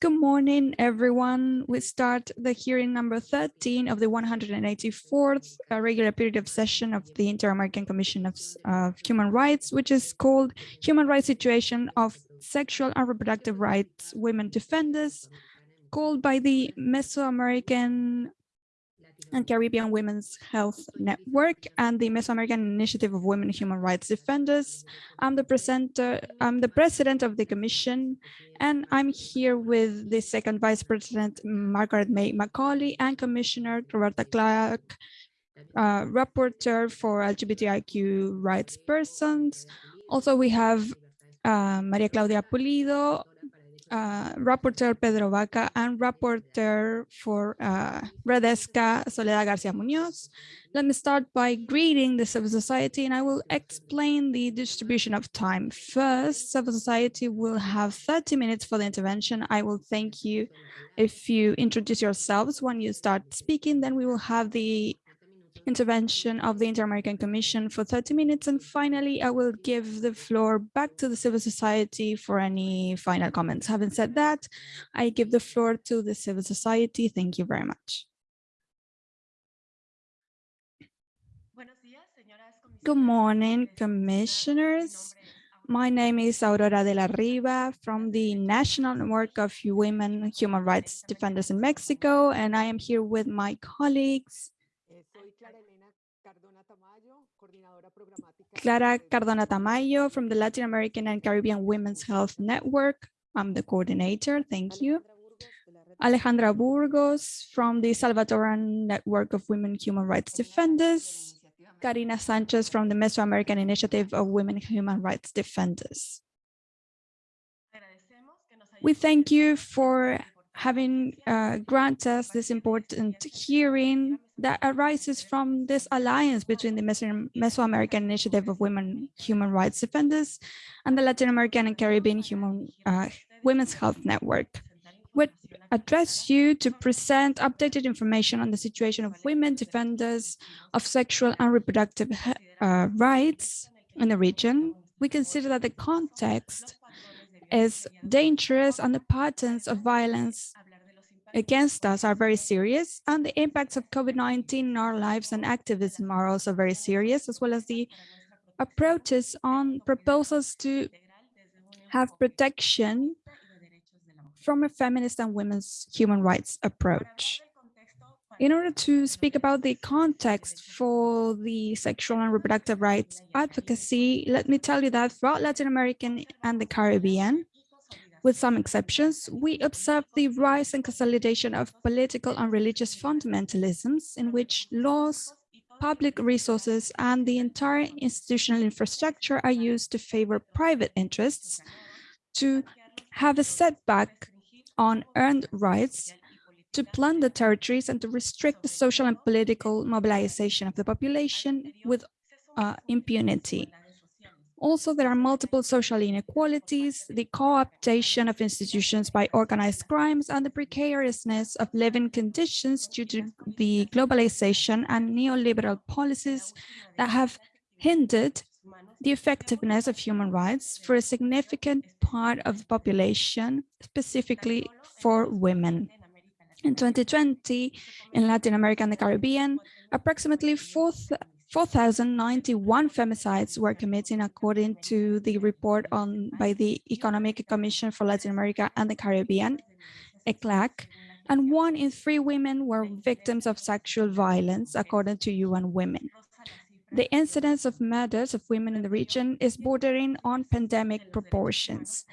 Good morning, everyone. We start the hearing number 13 of the 184th uh, regular period of session of the Inter-American Commission of, of Human Rights, which is called Human Rights Situation of Sexual and Reproductive Rights Women Defenders, called by the Mesoamerican and Caribbean Women's Health Network and the Mesoamerican Initiative of Women Human Rights Defenders. I'm the presenter, I'm the president of the commission, and I'm here with the second vice president, Margaret May Macaulay, and Commissioner Roberta Clark, uh, rapporteur for LGBTIQ rights persons. Also, we have uh, Maria Claudia Pulido, uh, Rapporteur Pedro Vaca and Rapporteur for uh, Redesca Soledad Garcia Munoz. Let me start by greeting the civil society and I will explain the distribution of time. First, civil society will have 30 minutes for the intervention. I will thank you if you introduce yourselves when you start speaking, then we will have the intervention of the Inter-American Commission for 30 minutes. And finally, I will give the floor back to the civil society for any final comments. Having said that, I give the floor to the civil society. Thank you very much. Good morning, commissioners. My name is Aurora de la Riva from the National Network of Women Human Rights Defenders in Mexico, and I am here with my colleagues Clara Cardona Tamayo from the Latin American and Caribbean Women's Health Network. I'm the coordinator. Thank you. Alejandra Burgos from the Salvadoran Network of Women Human Rights Defenders. Karina Sanchez from the Mesoamerican Initiative of Women Human Rights Defenders. We thank you for having uh, granted us this important hearing that arises from this alliance between the Meso Mesoamerican Initiative of Women Human Rights Defenders and the Latin American and Caribbean Human uh, Women's Health Network. We address you to present updated information on the situation of women defenders of sexual and reproductive uh, rights in the region. We consider that the context is dangerous and the patterns of violence against us are very serious and the impacts of COVID-19 in our lives and activism are also very serious, as well as the approaches on proposals to have protection from a feminist and women's human rights approach. In order to speak about the context for the sexual and reproductive rights advocacy, let me tell you that throughout Latin American and the Caribbean, with some exceptions, we observe the rise and consolidation of political and religious fundamentalisms in which laws, public resources, and the entire institutional infrastructure are used to favor private interests to have a setback on earned rights to plunder territories and to restrict the social and political mobilization of the population with uh, impunity. Also, there are multiple social inequalities, the co-optation of institutions by organized crimes, and the precariousness of living conditions due to the globalization and neoliberal policies that have hindered the effectiveness of human rights for a significant part of the population, specifically for women. In 2020, in Latin America and the Caribbean, approximately 4,091 femicides were committed according to the report on by the Economic Commission for Latin America and the Caribbean, ECLAC, and one in three women were victims of sexual violence, according to UN Women. The incidence of murders of women in the region is bordering on pandemic proportions.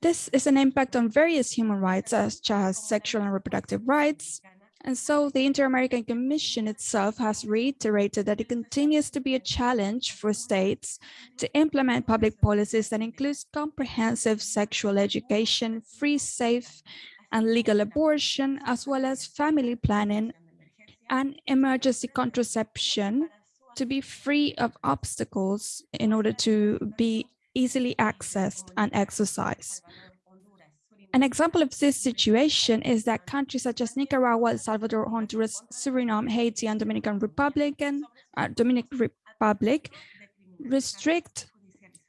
This is an impact on various human rights, such as sexual and reproductive rights. And so the Inter-American Commission itself has reiterated that it continues to be a challenge for states to implement public policies that includes comprehensive sexual education, free, safe, and legal abortion, as well as family planning and emergency contraception to be free of obstacles in order to be easily accessed and exercised. An example of this situation is that countries such as Nicaragua, El Salvador, Honduras, Suriname, Haiti, and Dominican Republic, and, uh, Dominican Republic restrict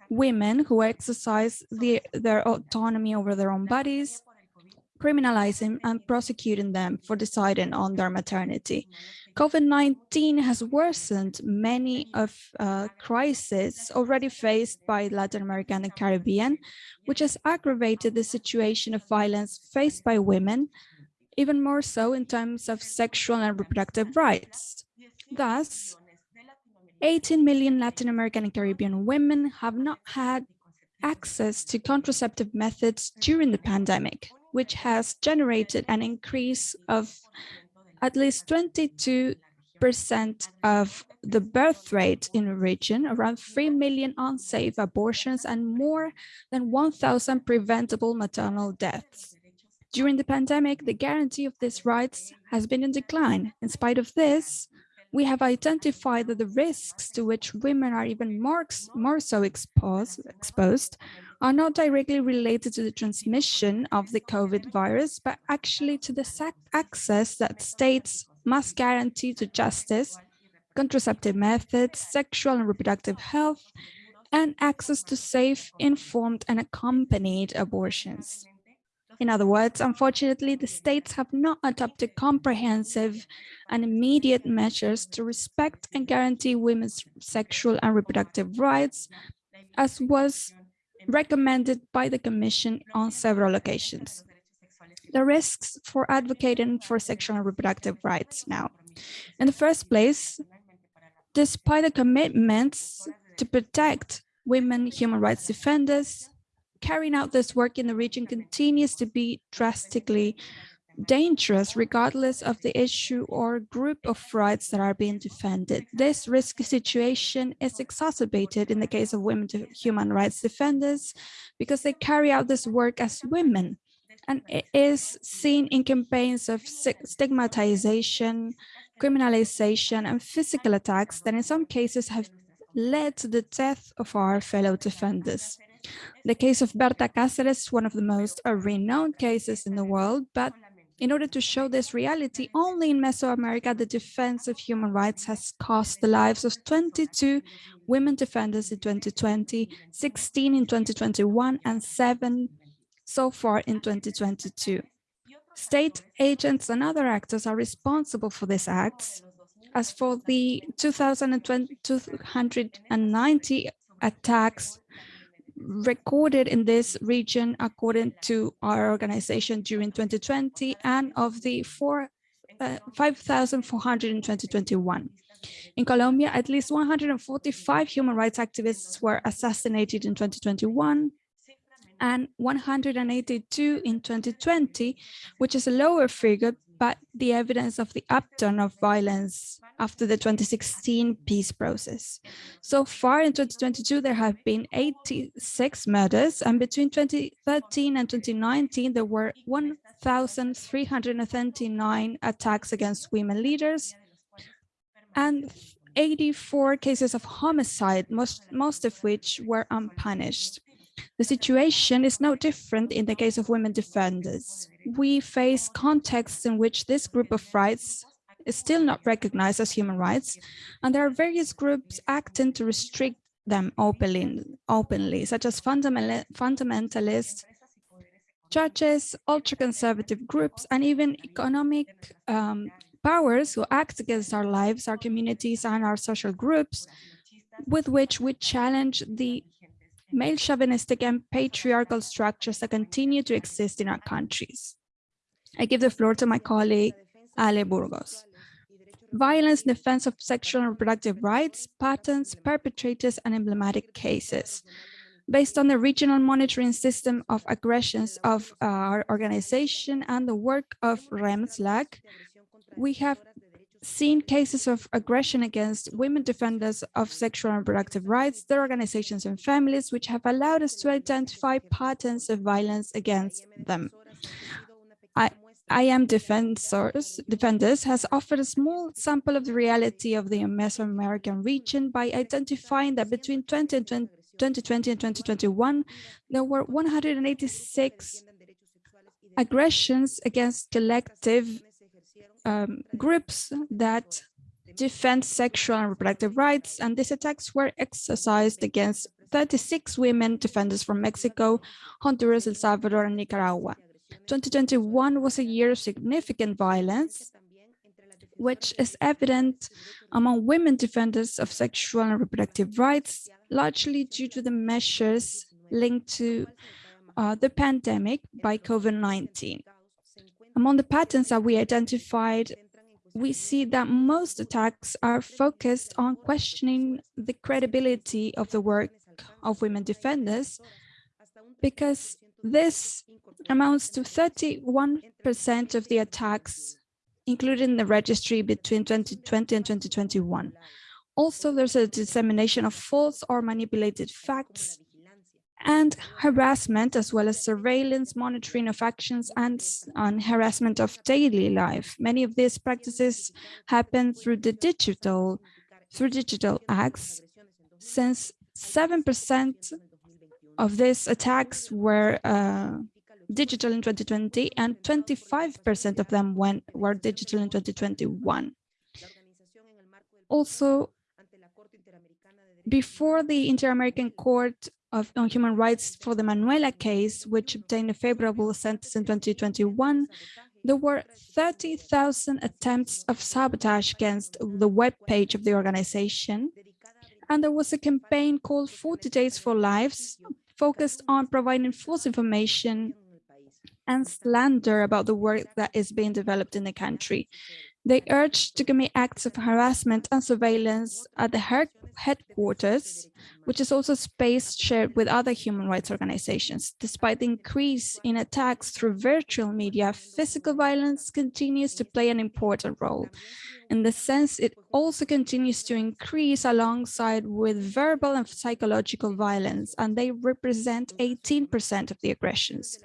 women who exercise the, their autonomy over their own bodies criminalizing and prosecuting them for deciding on their maternity. COVID-19 has worsened many of uh, crises already faced by Latin American and Caribbean, which has aggravated the situation of violence faced by women, even more so in terms of sexual and reproductive rights. Thus, 18 million Latin American and Caribbean women have not had access to contraceptive methods during the pandemic, which has generated an increase of at least 22% of the birth rate in the region, around 3 million unsafe abortions and more than 1,000 preventable maternal deaths. During the pandemic, the guarantee of these rights has been in decline. In spite of this, we have identified that the risks to which women are even more, more so exposed, exposed are not directly related to the transmission of the COVID virus, but actually to the access that states must guarantee to justice, contraceptive methods, sexual and reproductive health, and access to safe, informed, and accompanied abortions. In other words, unfortunately, the states have not adopted comprehensive and immediate measures to respect and guarantee women's sexual and reproductive rights, as was recommended by the Commission on several occasions. The risks for advocating for sexual and reproductive rights now. In the first place, despite the commitments to protect women human rights defenders, carrying out this work in the region continues to be drastically dangerous regardless of the issue or group of rights that are being defended. This risky situation is exacerbated in the case of women human rights defenders because they carry out this work as women and it is seen in campaigns of stigmatization, criminalization and physical attacks that in some cases have led to the death of our fellow defenders. The case of Berta Cáceres is one of the most renowned cases in the world, but in order to show this reality, only in Mesoamerica, the defense of human rights has cost the lives of 22 women defenders in 2020, 16 in 2021, and seven so far in 2022. State agents and other actors are responsible for these acts. As for the 290 attacks recorded in this region according to our organization during 2020 and of the uh, 5,400 in 2021. In Colombia, at least 145 human rights activists were assassinated in 2021 and 182 in 2020, which is a lower figure, but the evidence of the upturn of violence after the 2016 peace process. So far in 2022, there have been 86 murders, and between 2013 and 2019, there were 1,339 attacks against women leaders and 84 cases of homicide, most, most of which were unpunished. The situation is no different in the case of women defenders. We face contexts in which this group of rights is still not recognized as human rights, and there are various groups acting to restrict them openly, openly such as fundamental, fundamentalists, churches, ultra-conservative groups, and even economic um, powers who act against our lives, our communities, and our social groups, with which we challenge the male chauvinistic and patriarchal structures that continue to exist in our countries. I give the floor to my colleague, Ale Burgos. Violence in defense of sexual and reproductive rights, patterns, perpetrators, and emblematic cases. Based on the regional monitoring system of aggressions of our organization and the work of REMSLAC, we have seen cases of aggression against women defenders of sexual and reproductive rights, their organizations and families, which have allowed us to identify patterns of violence against them. I, I am Defenders, Defenders has offered a small sample of the reality of the Mesoamerican region by identifying that between 20 and 20, 2020 and 2021, there were 186 aggressions against collective um, groups that defend sexual and reproductive rights, and these attacks were exercised against 36 women defenders from Mexico, Honduras, El Salvador, and Nicaragua. 2021 was a year of significant violence, which is evident among women defenders of sexual and reproductive rights, largely due to the measures linked to uh, the pandemic by COVID-19. Among the patterns that we identified, we see that most attacks are focused on questioning the credibility of the work of women defenders, because this amounts to 31% of the attacks including the registry between 2020 and 2021. Also, there's a dissemination of false or manipulated facts and harassment, as well as surveillance, monitoring of actions, and on harassment of daily life. Many of these practices happen through the digital, through digital acts, since 7% of these attacks were uh, digital in 2020 and 25% of them went, were digital in 2021. Also, before the Inter-American Court of, on Human Rights for the Manuela case, which obtained a favorable sentence in 2021, there were 30,000 attempts of sabotage against the web page of the organization. And there was a campaign called 40 Days for Lives, focused on providing false information and slander about the work that is being developed in the country. They urged to commit acts of harassment and surveillance at the headquarters, which is also space shared with other human rights organizations. Despite the increase in attacks through virtual media, physical violence continues to play an important role. In the sense, it also continues to increase alongside with verbal and psychological violence, and they represent 18% of the aggressions.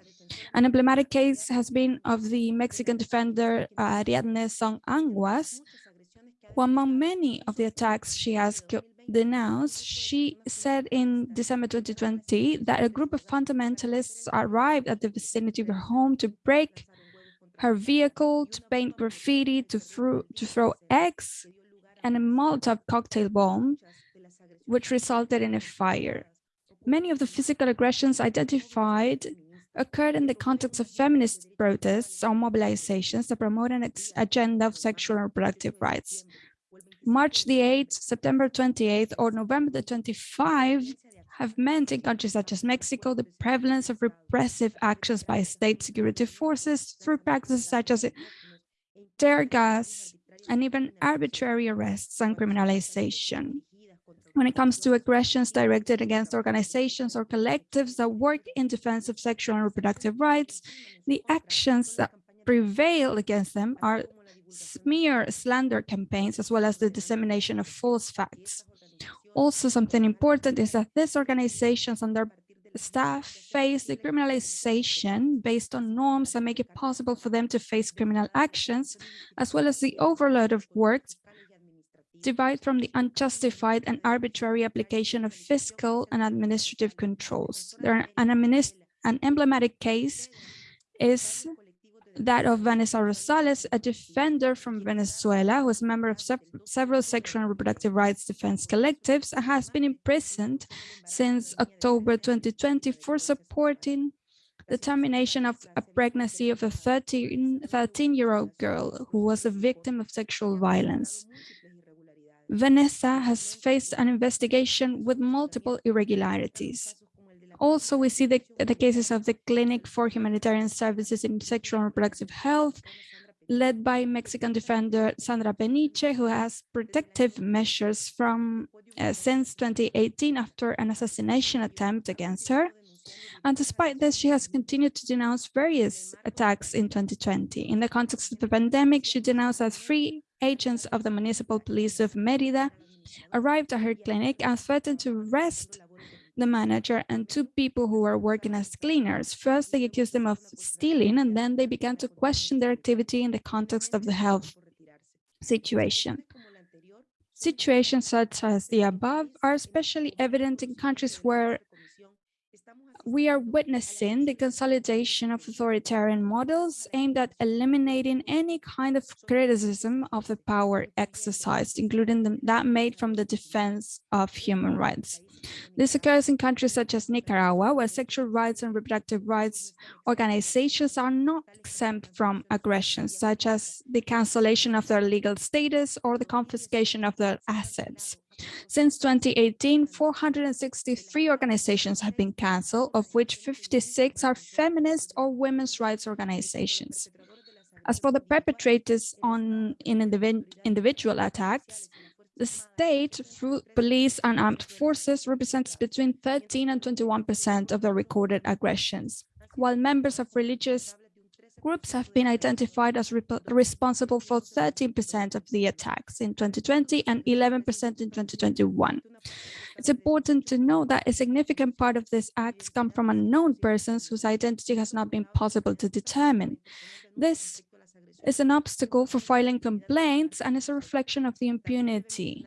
An emblematic case has been of the Mexican defender uh, Ariadne Song Anguas, who among many of the attacks she has denounced, she said in December 2020 that a group of fundamentalists arrived at the vicinity of her home to break her vehicle, to paint graffiti, to, throw, to throw eggs and a Molotov cocktail bomb, which resulted in a fire. Many of the physical aggressions identified occurred in the context of feminist protests or mobilizations that promote an agenda of sexual and reproductive rights. March the 8th, September 28th, or November the 25th have meant in countries such as Mexico the prevalence of repressive actions by state security forces through practices such as tear gas and even arbitrary arrests and criminalization. When it comes to aggressions directed against organizations or collectives that work in defense of sexual and reproductive rights, the actions that prevail against them are smear slander campaigns, as well as the dissemination of false facts. Also, something important is that these organizations and their staff face the criminalization based on norms that make it possible for them to face criminal actions, as well as the overload of work divide from the unjustified and arbitrary application of fiscal and administrative controls. There an, an emblematic case is that of Vanessa Rosales, a defender from Venezuela who is a member of se several sexual and reproductive rights defense collectives and has been imprisoned since October 2020 for supporting the termination of a pregnancy of a 13-year-old girl who was a victim of sexual violence. Vanessa has faced an investigation with multiple irregularities. Also, we see the, the cases of the Clinic for Humanitarian Services in Sexual and Reproductive Health, led by Mexican defender Sandra Peniche, who has protective measures from uh, since 2018 after an assassination attempt against her. And despite this, she has continued to denounce various attacks in 2020. In the context of the pandemic, she denounced as three agents of the municipal police of Merida arrived at her clinic and threatened to arrest the manager and two people who were working as cleaners. First, they accused them of stealing, and then they began to question their activity in the context of the health situation. Situations such as the above are especially evident in countries where we are witnessing the consolidation of authoritarian models aimed at eliminating any kind of criticism of the power exercised, including the, that made from the defense of human rights. This occurs in countries such as Nicaragua, where sexual rights and reproductive rights organizations are not exempt from aggressions, such as the cancellation of their legal status or the confiscation of their assets. Since 2018, 463 organizations have been canceled, of which 56 are feminist or women's rights organizations. As for the perpetrators on in individ individual attacks, the state, through police and armed forces, represents between 13 and 21% of the recorded aggressions, while members of religious groups have been identified as responsible for 13% of the attacks in 2020 and 11% in 2021. It's important to know that a significant part of these acts come from unknown persons whose identity has not been possible to determine. This is an obstacle for filing complaints and is a reflection of the impunity.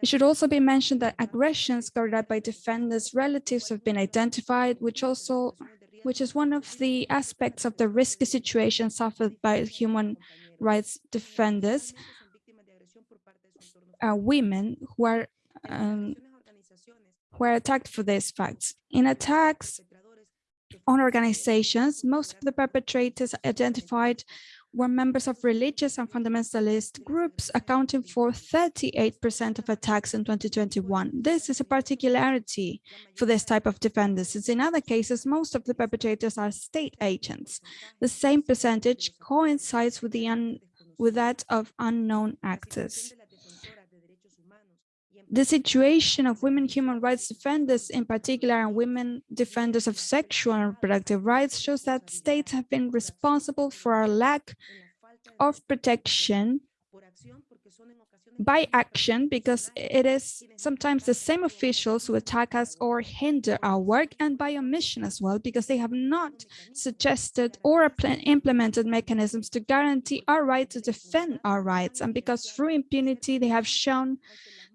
It should also be mentioned that aggressions carried out by defenders' relatives have been identified, which also which is one of the aspects of the risky situation suffered by human rights defenders, uh, women who are um, who are attacked for these facts. In attacks on organizations, most of the perpetrators identified were members of religious and fundamentalist groups, accounting for 38% of attacks in 2021. This is a particularity for this type of defenders, since in other cases, most of the perpetrators are state agents. The same percentage coincides with, the with that of unknown actors. The situation of women human rights defenders in particular and women defenders of sexual and reproductive rights shows that states have been responsible for our lack of protection by action because it is sometimes the same officials who attack us or hinder our work and by omission as well because they have not suggested or implemented mechanisms to guarantee our right to defend our rights and because through impunity they have shown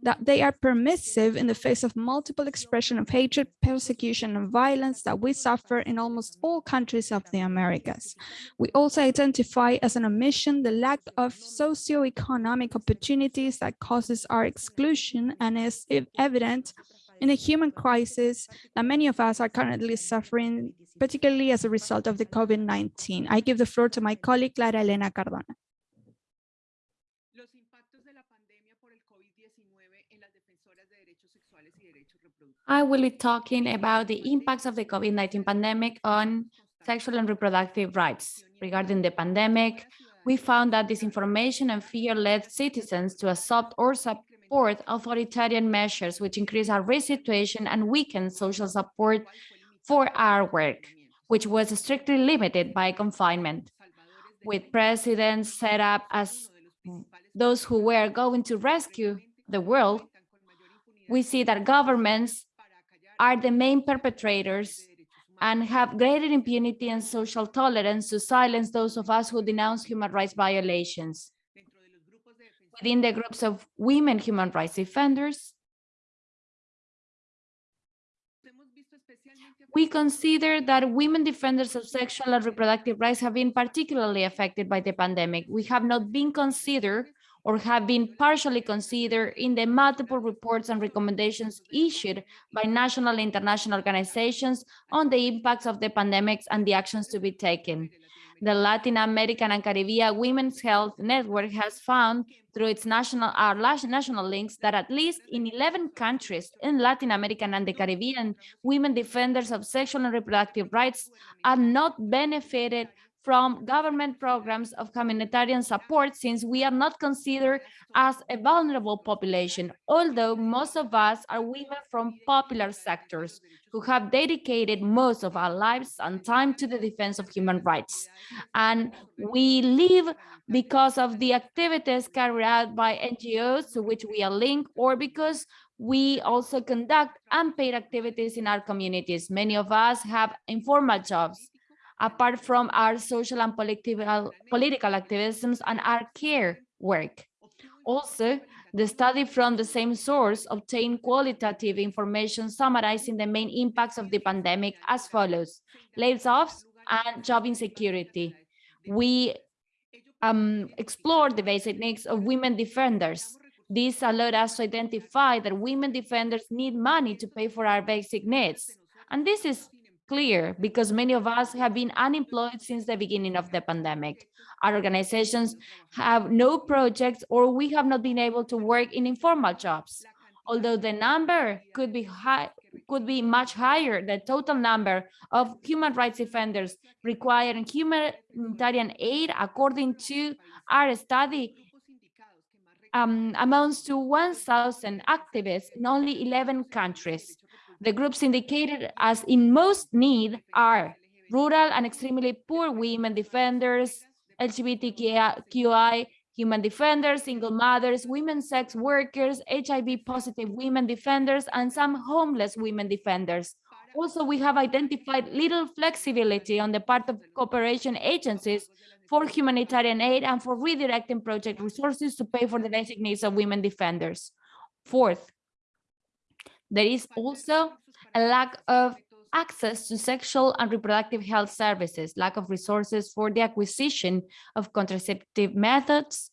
that they are permissive in the face of multiple expression of hatred, persecution, and violence that we suffer in almost all countries of the Americas. We also identify as an omission the lack of socio-economic opportunities that causes our exclusion and is evident in a human crisis that many of us are currently suffering, particularly as a result of the COVID-19. I give the floor to my colleague, Clara Elena Cardona. I will be talking about the impacts of the COVID-19 pandemic on sexual and reproductive rights. Regarding the pandemic, we found that disinformation and fear led citizens to adopt or support authoritarian measures, which increase our risk situation and weaken social support for our work, which was strictly limited by confinement. With presidents set up as those who were going to rescue the world, we see that governments are the main perpetrators and have greater impunity and social tolerance to silence those of us who denounce human rights violations. Within the groups of women human rights defenders, we consider that women defenders of sexual and reproductive rights have been particularly affected by the pandemic. We have not been considered or have been partially considered in the multiple reports and recommendations issued by national and international organizations on the impacts of the pandemics and the actions to be taken. The Latin American and Caribbean Women's Health Network has found through its national, our national links that at least in 11 countries in Latin America and the Caribbean, women defenders of sexual and reproductive rights are not benefited from government programs of humanitarian support since we are not considered as a vulnerable population, although most of us are women from popular sectors who have dedicated most of our lives and time to the defense of human rights. And we live because of the activities carried out by NGOs to which we are linked or because we also conduct unpaid activities in our communities. Many of us have informal jobs apart from our social and political, political activisms and our care work. Also, The study from the same source obtained qualitative information summarizing the main impacts of the pandemic as follows, layoffs and job insecurity. We um, explored the basic needs of women defenders. This allowed us to identify that women defenders need money to pay for our basic needs. And this is clear because many of us have been unemployed since the beginning of the pandemic. Our organizations have no projects or we have not been able to work in informal jobs. Although the number could be high, could be much higher, the total number of human rights defenders requiring humanitarian aid, according to our study, um, amounts to 1,000 activists in only 11 countries. The groups indicated as in most need are rural and extremely poor women defenders, LGBTQI human defenders, single mothers, women sex workers, HIV positive women defenders, and some homeless women defenders. Also, we have identified little flexibility on the part of cooperation agencies for humanitarian aid and for redirecting project resources to pay for the basic needs of women defenders. Fourth, there is also a lack of access to sexual and reproductive health services, lack of resources for the acquisition of contraceptive methods,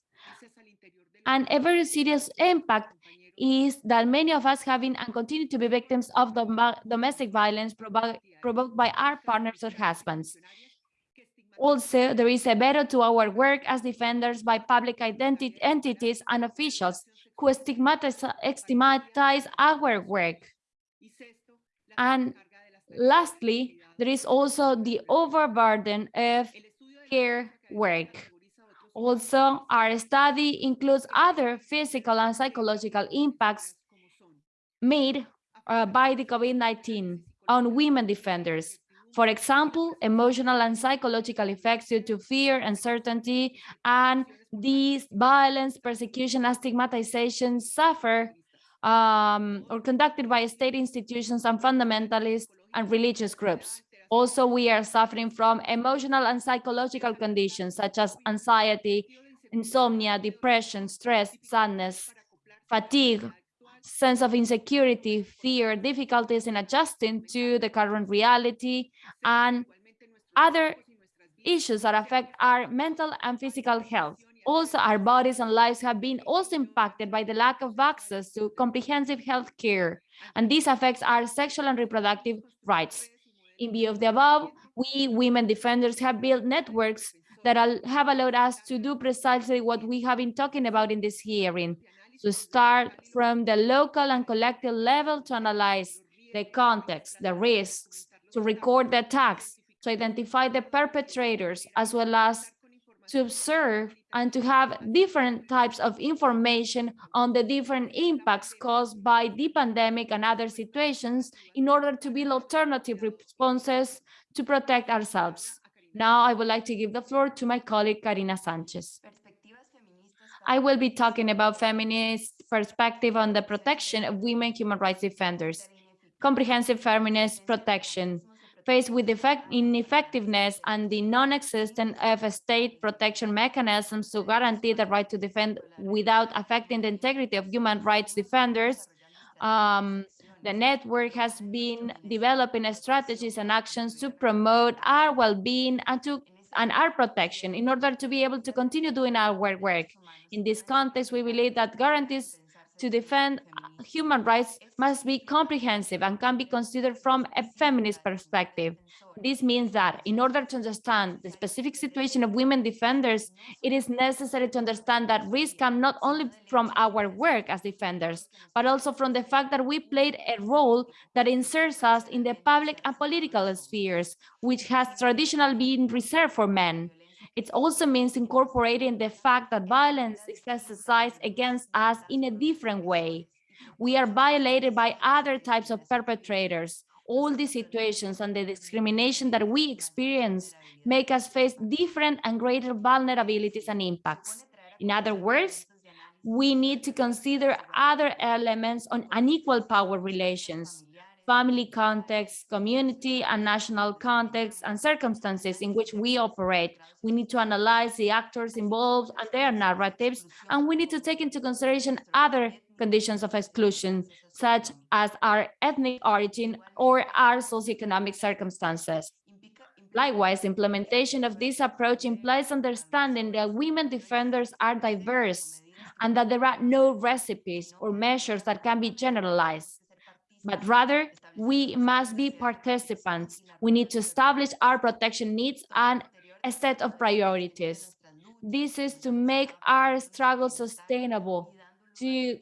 and a very serious impact is that many of us have been and continue to be victims of the domestic violence provoked by our partners or husbands. Also, there is a veto to our work as defenders by public identity entities and officials who stigmatize, stigmatize our work. And lastly, there is also the overburden of care work. Also, our study includes other physical and psychological impacts made uh, by the COVID-19 on women defenders. For example, emotional and psychological effects due to fear, uncertainty, and these violence, persecution, and stigmatization suffer um, or conducted by state institutions and fundamentalist and religious groups. Also, we are suffering from emotional and psychological conditions such as anxiety, insomnia, depression, stress, sadness, fatigue, sense of insecurity, fear, difficulties in adjusting to the current reality, and other issues that affect our mental and physical health. Also, our bodies and lives have been also impacted by the lack of access to comprehensive health care, and this affects our sexual and reproductive rights. In view of the above, we women defenders have built networks that have allowed us to do precisely what we have been talking about in this hearing, to start from the local and collective level to analyze the context, the risks, to record the attacks, to identify the perpetrators, as well as to observe and to have different types of information on the different impacts caused by the pandemic and other situations in order to build alternative responses to protect ourselves. Now I would like to give the floor to my colleague Karina Sanchez. I will be talking about feminist perspective on the protection of women human rights defenders, comprehensive feminist protection, faced with ineffectiveness and the non-existent of state protection mechanisms to guarantee the right to defend without affecting the integrity of human rights defenders, um, the network has been developing strategies and actions to promote our well-being and to and our protection in order to be able to continue doing our work. In this context, we believe that guarantees to defend human rights must be comprehensive and can be considered from a feminist perspective. This means that in order to understand the specific situation of women defenders, it is necessary to understand that risks come not only from our work as defenders, but also from the fact that we played a role that inserts us in the public and political spheres, which has traditionally been reserved for men. It also means incorporating the fact that violence is exercised against us in a different way. We are violated by other types of perpetrators. All these situations and the discrimination that we experience make us face different and greater vulnerabilities and impacts. In other words, we need to consider other elements on unequal power relations, family context, community and national context and circumstances in which we operate. We need to analyze the actors involved and their narratives, and we need to take into consideration other conditions of exclusion, such as our ethnic origin or our socioeconomic circumstances. Likewise, implementation of this approach implies understanding that women defenders are diverse and that there are no recipes or measures that can be generalized. But rather, we must be participants. We need to establish our protection needs and a set of priorities. This is to make our struggle sustainable, to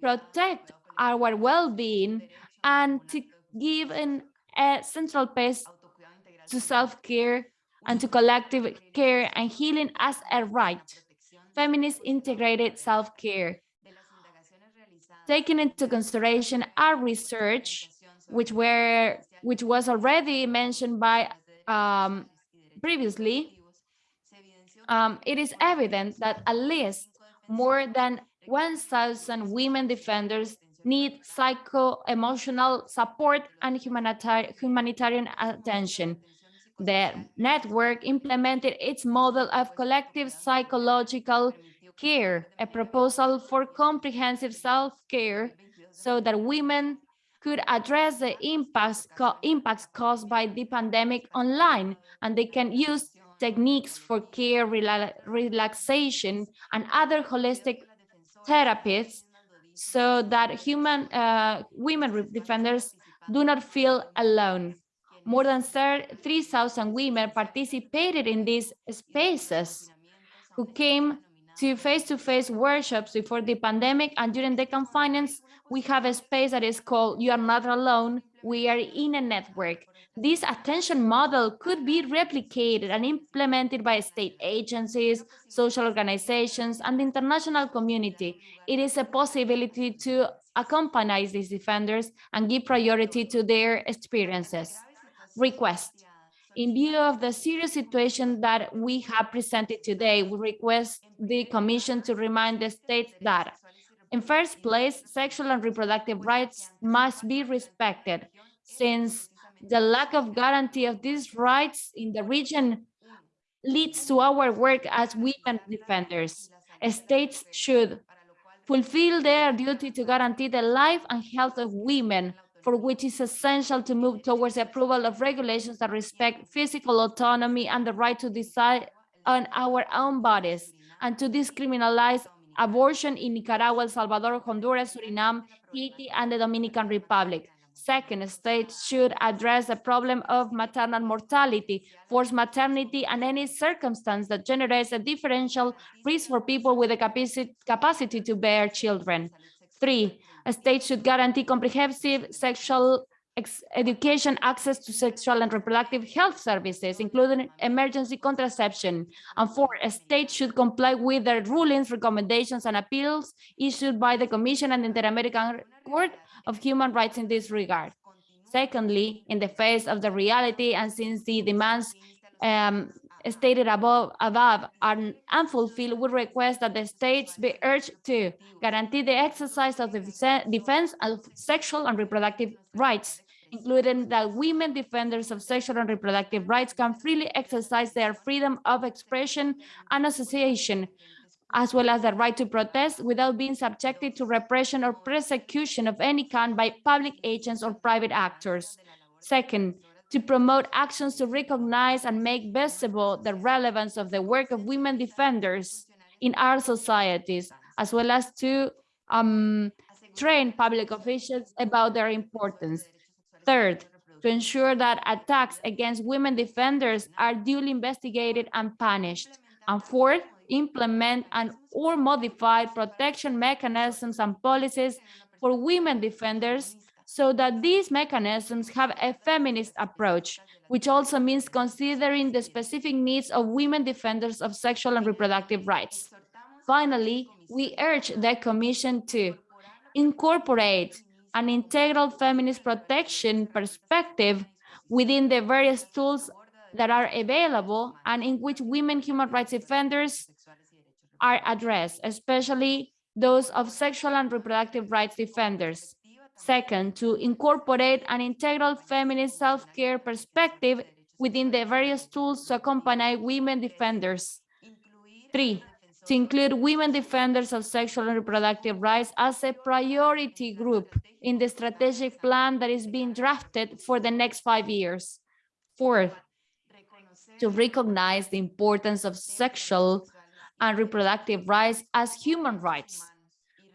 protect our well-being, and to give an, a central place to self-care and to collective care and healing as a right. Feminist integrated self-care. Taking into consideration our research, which were which was already mentioned by um, previously, um, it is evident that at least more than 1,000 women defenders need psycho-emotional support and humanitarian, humanitarian attention. The network implemented its model of collective psychological care, a proposal for comprehensive self-care so that women could address the impacts, impacts caused by the pandemic online, and they can use techniques for care, rela relaxation, and other holistic therapies so that human uh, women defenders do not feel alone. More than 3,000 women participated in these spaces who came to face-to-face -face workshops before the pandemic and during the confinements, we have a space that is called You Are Not Alone, We Are in a Network. This attention model could be replicated and implemented by state agencies, social organizations, and the international community. It is a possibility to accompany these defenders and give priority to their experiences request. In view of the serious situation that we have presented today, we request the Commission to remind the states that, in first place, sexual and reproductive rights must be respected, since the lack of guarantee of these rights in the region leads to our work as women defenders. States should fulfill their duty to guarantee the life and health of women for which it's essential to move towards the approval of regulations that respect physical autonomy and the right to decide on our own bodies and to discriminalize abortion in Nicaragua, El Salvador, Honduras, Suriname, Haiti, and the Dominican Republic. Second, states should address the problem of maternal mortality, forced maternity, and any circumstance that generates a differential risk for people with the capacity to bear children. Three, states should guarantee comprehensive sexual education, access to sexual and reproductive health services, including emergency contraception. And four, states should comply with the rulings, recommendations, and appeals issued by the Commission and the Inter-American Court of Human Rights in this regard. Secondly, in the face of the reality and since the demands um, stated above, above are unfulfilled, we request that the states be urged to guarantee the exercise of the defense of sexual and reproductive rights, including that women defenders of sexual and reproductive rights can freely exercise their freedom of expression and association, as well as the right to protest without being subjected to repression or persecution of any kind by public agents or private actors. Second, to promote actions to recognize and make visible the relevance of the work of women defenders in our societies, as well as to um, train public officials about their importance. Third, to ensure that attacks against women defenders are duly investigated and punished. And fourth, implement and or modify protection mechanisms and policies for women defenders so that these mechanisms have a feminist approach, which also means considering the specific needs of women defenders of sexual and reproductive rights. Finally, we urge the Commission to incorporate an integral feminist protection perspective within the various tools that are available and in which women human rights defenders are addressed, especially those of sexual and reproductive rights defenders Second, to incorporate an integral feminist self-care perspective within the various tools to accompany women defenders. Three, to include women defenders of sexual and reproductive rights as a priority group in the strategic plan that is being drafted for the next five years. Fourth, to recognize the importance of sexual and reproductive rights as human rights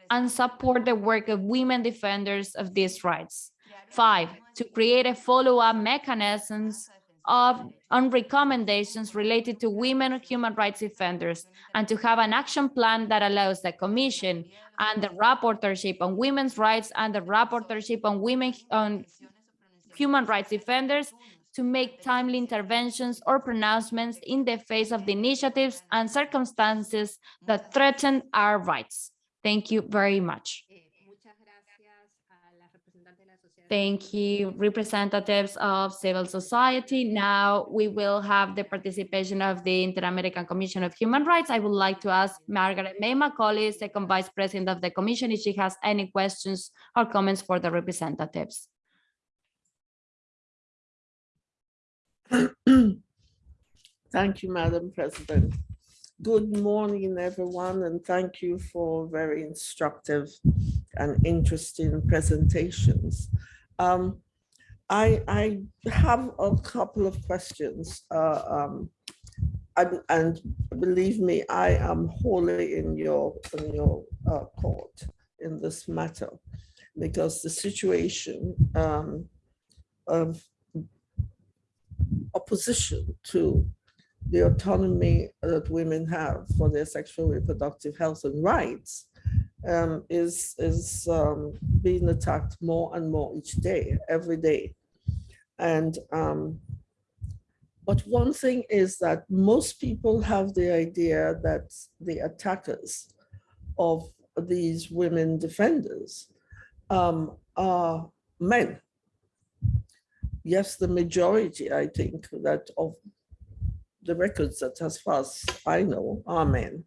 and support the work of women defenders of these rights. Five, to create a follow-up mechanisms of on recommendations related to women human rights defenders and to have an action plan that allows the commission and the rapporteurship on women's rights and the rapporteurship on women on human rights defenders to make timely interventions or pronouncements in the face of the initiatives and circumstances that threaten our rights. Thank you very much. Thank you, representatives of civil society. Now we will have the participation of the Inter-American Commission of Human Rights. I would like to ask Margaret May Macaulay, Second Vice President of the Commission, if she has any questions or comments for the representatives. Thank you, Madam President. Good morning, everyone, and thank you for very instructive and interesting presentations. Um, I, I have a couple of questions, uh, um, and, and, believe me, I am wholly in your in your uh, court in this matter, because the situation um, of opposition to the autonomy that women have for their sexual reproductive health and rights um, is, is um, being attacked more and more each day, every day. And um, but one thing is that most people have the idea that the attackers of these women defenders um, are men. Yes, the majority, I think, that of the records that as far as I know are men.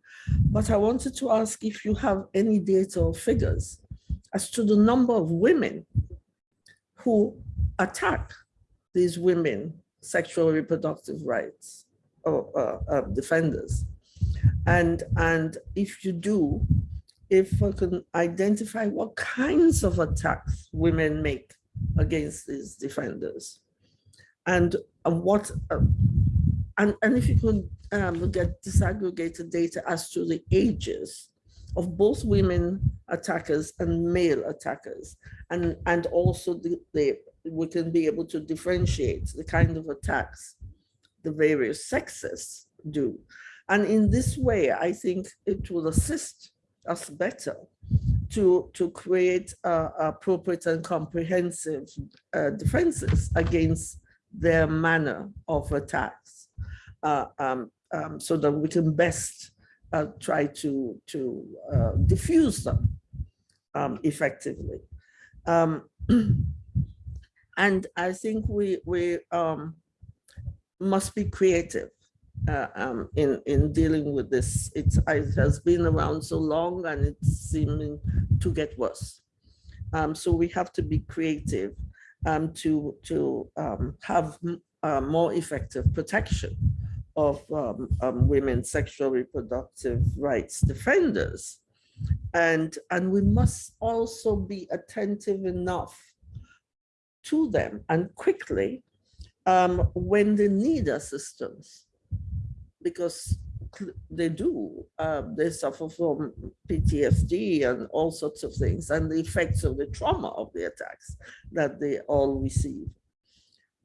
But I wanted to ask if you have any data or figures as to the number of women who attack these women sexual reproductive rights or uh, uh, defenders. And, and if you do, if we can identify what kinds of attacks women make against these defenders and uh, what uh, and, and if you could um, get disaggregated data as to the ages of both women attackers and male attackers, and, and also the, the, we can be able to differentiate the kind of attacks the various sexes do. And in this way, I think it will assist us better to, to create uh, appropriate and comprehensive uh, defenses against their manner of attacks uh, um, um, so that we can best uh, try to, to uh, diffuse them um, effectively. Um, and I think we, we um, must be creative uh, um, in, in dealing with this. It's, it has been around so long and it's seeming to get worse. So we have to be creative to, to have uh, more effective protection of um, um, women's sexual reproductive rights defenders. And, and we must also be attentive enough to them and quickly um, when they need assistance, because they do, uh, they suffer from PTSD and all sorts of things and the effects of the trauma of the attacks that they all receive.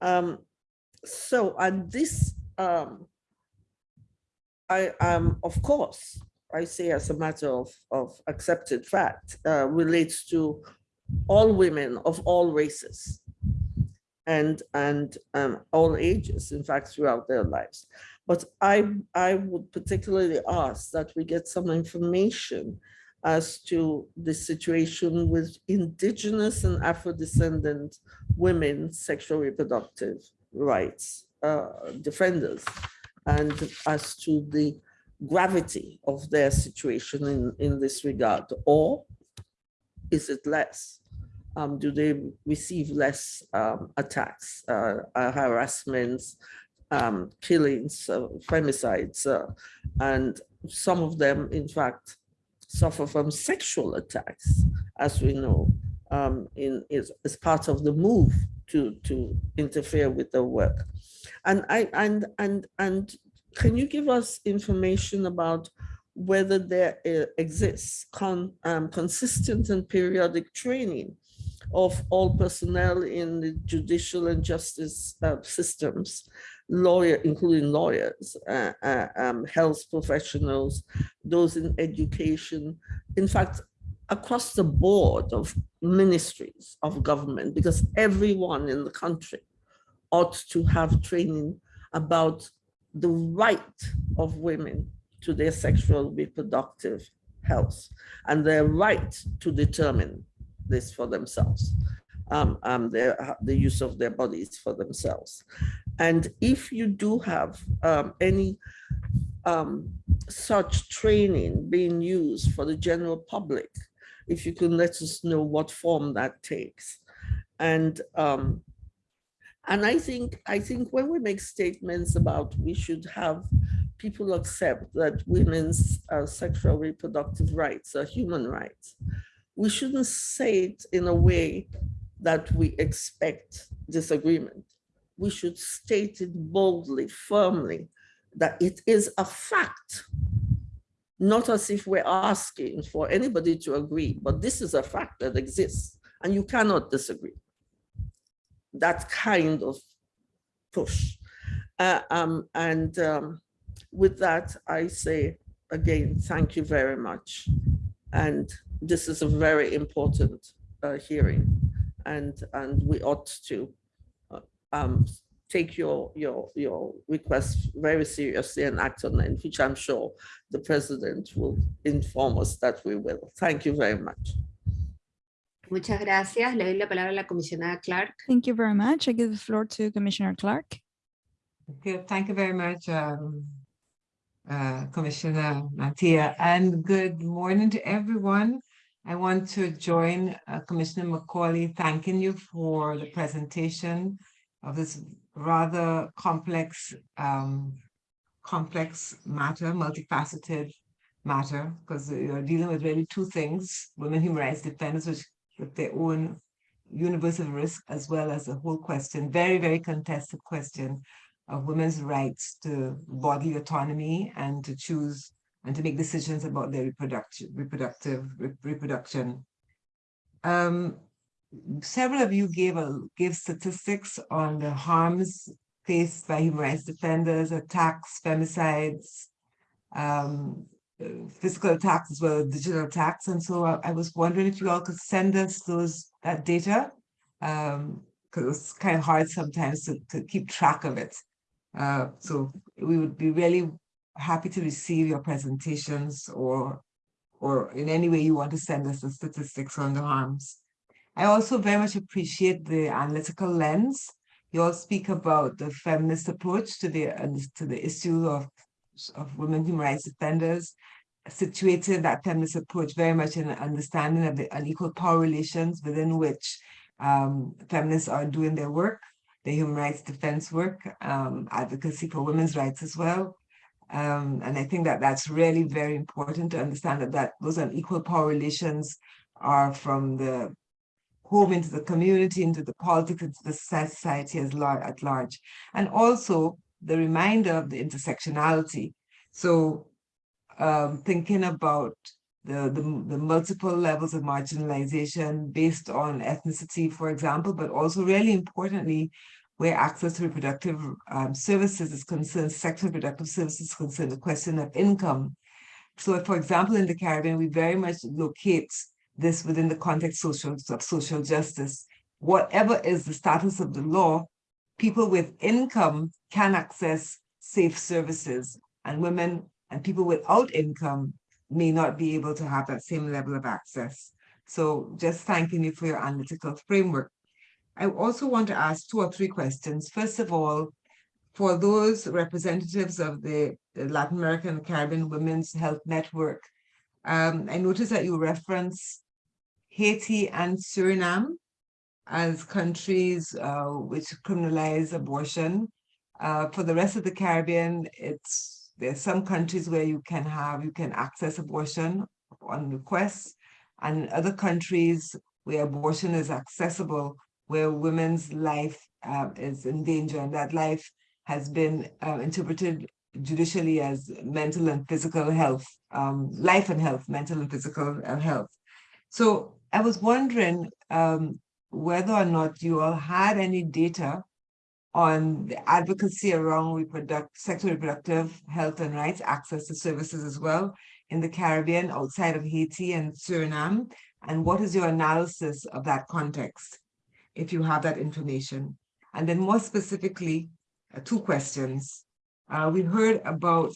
Um, so, and this um, I am, of course, I say as a matter of, of accepted fact, uh, relates to all women of all races and, and um, all ages, in fact, throughout their lives. But I, I would particularly ask that we get some information as to the situation with indigenous and Afro-descendant women sexual reproductive rights uh, defenders and as to the gravity of their situation in, in this regard, or is it less? um, do they receive less um, attacks, uh, uh, harassments, um, killings, uh, femicides, uh, and some of them, in fact, suffer from sexual attacks, as we know, um, in is, is part of the move to to interfere with their work. And I and and and can you give us information about whether there exists con, um, consistent and periodic training of all personnel in the judicial and justice uh, systems, lawyer, including lawyers, uh, uh, um, health professionals, those in education, in fact, across the board of ministries of government, because everyone in the country ought to have training about the right of women to their sexual reproductive health and their right to determine this for themselves, um, um, their, the use of their bodies for themselves. And if you do have um, any um, such training being used for the general public, if you can let us know what form that takes. And um, and I think I think when we make statements about we should have people accept that women's uh, sexual reproductive rights are human rights, we shouldn't say it in a way that we expect disagreement. We should state it boldly, firmly, that it is a fact, not as if we're asking for anybody to agree, but this is a fact that exists and you cannot disagree. That kind of push. Uh, um, and um, with that, I say again, thank you very much. And this is a very important uh, hearing and and we ought to uh, um, take your your your request very seriously and act on it, which I'm sure the president will inform us that we will. Thank you very much. Muchas gracias. Le doy la palabra a la comisionada Clarke. Thank you very much. I give the floor to Commissioner Clarke. Okay, thank you very much, um, uh, Commissioner Mantilla, and good morning to everyone. I want to join uh, Commissioner Macaulay thanking you for the presentation of this rather complex, um, complex matter, multifaceted matter, because you're dealing with really two things, women human rights defenders which, with their own universal risk, as well as the whole question, very, very contested question of women's rights to bodily autonomy and to choose and to make decisions about their reproduction, reproductive re reproduction. Um, several of you gave a gave statistics on the harms faced by human rights defenders, attacks, femicides, um, physical attacks as well as digital attacks. And so I, I, was wondering if you all could send us those that data, because um, it's kind of hard sometimes to, to keep track of it. Uh, so we would be really happy to receive your presentations or or in any way you want to send us the statistics on the harms. I also very much appreciate the analytical lens. You all speak about the feminist approach to the to the issue of, of women human rights defenders, situated that feminist approach very much in an understanding of the unequal power relations within which um, feminists are doing their work, the human rights defense work, um, advocacy for women's rights as well, um, and I think that that's really very important to understand that, that those unequal power relations are from the home into the community, into the politics, into the society as large, at large. And also the reminder of the intersectionality. So um, thinking about the, the, the, multiple levels of marginalization based on ethnicity, for example, but also really importantly, where access to reproductive um, services is concerned, sexual reproductive services is concerned, the question of income. So for example, in the Caribbean, we very much locate this within the context social, of social justice. Whatever is the status of the law, people with income can access safe services and women and people without income may not be able to have that same level of access. So just thanking you for your analytical framework. I also want to ask two or three questions. First of all, for those representatives of the, Latin American Caribbean Women's Health Network, um, I noticed that you reference Haiti and Suriname as countries uh, which criminalize abortion. Uh, for the rest of the Caribbean, it's there's some countries where you can have you can access abortion on request, and other countries where abortion is accessible, where women's life uh, is in danger, and that life has been uh, interpreted judicially as mental and physical health, um, life and health, mental and physical uh, health. So I was wondering um, whether or not you all had any data on the advocacy around reproductive, sexual reproductive health and rights, access to services as well in the Caribbean, outside of Haiti and Suriname, and what is your analysis of that context, if you have that information? And then more specifically, uh, two questions. Uh, we heard about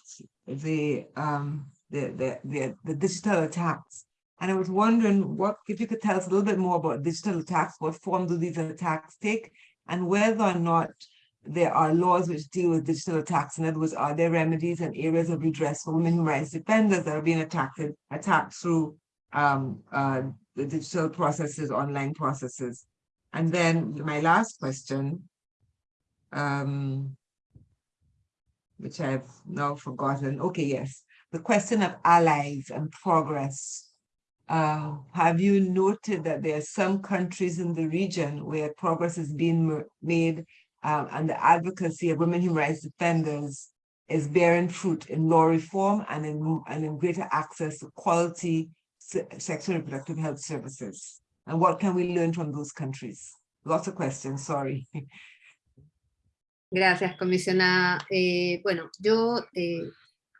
the, um, the, the, the, the digital attacks. And I was wondering what, if you could tell us a little bit more about digital attacks, what form do these attacks take, and whether or not there are laws which deal with digital attacks. In other words, are there remedies and areas of redress for women rights defenders that are being attacked, attacked through um, uh, the digital processes, online processes? And then my last question, um, which I've now forgotten. Okay, yes. The question of allies and progress. Uh, have you noted that there are some countries in the region where progress is being made um, and the advocacy of women human rights defenders is bearing fruit in law reform and in, and in greater access to quality se sexual and reproductive health services? And what can we learn from those countries? Lots of questions, sorry. Gracias, comisionada. Eh, bueno, yo eh,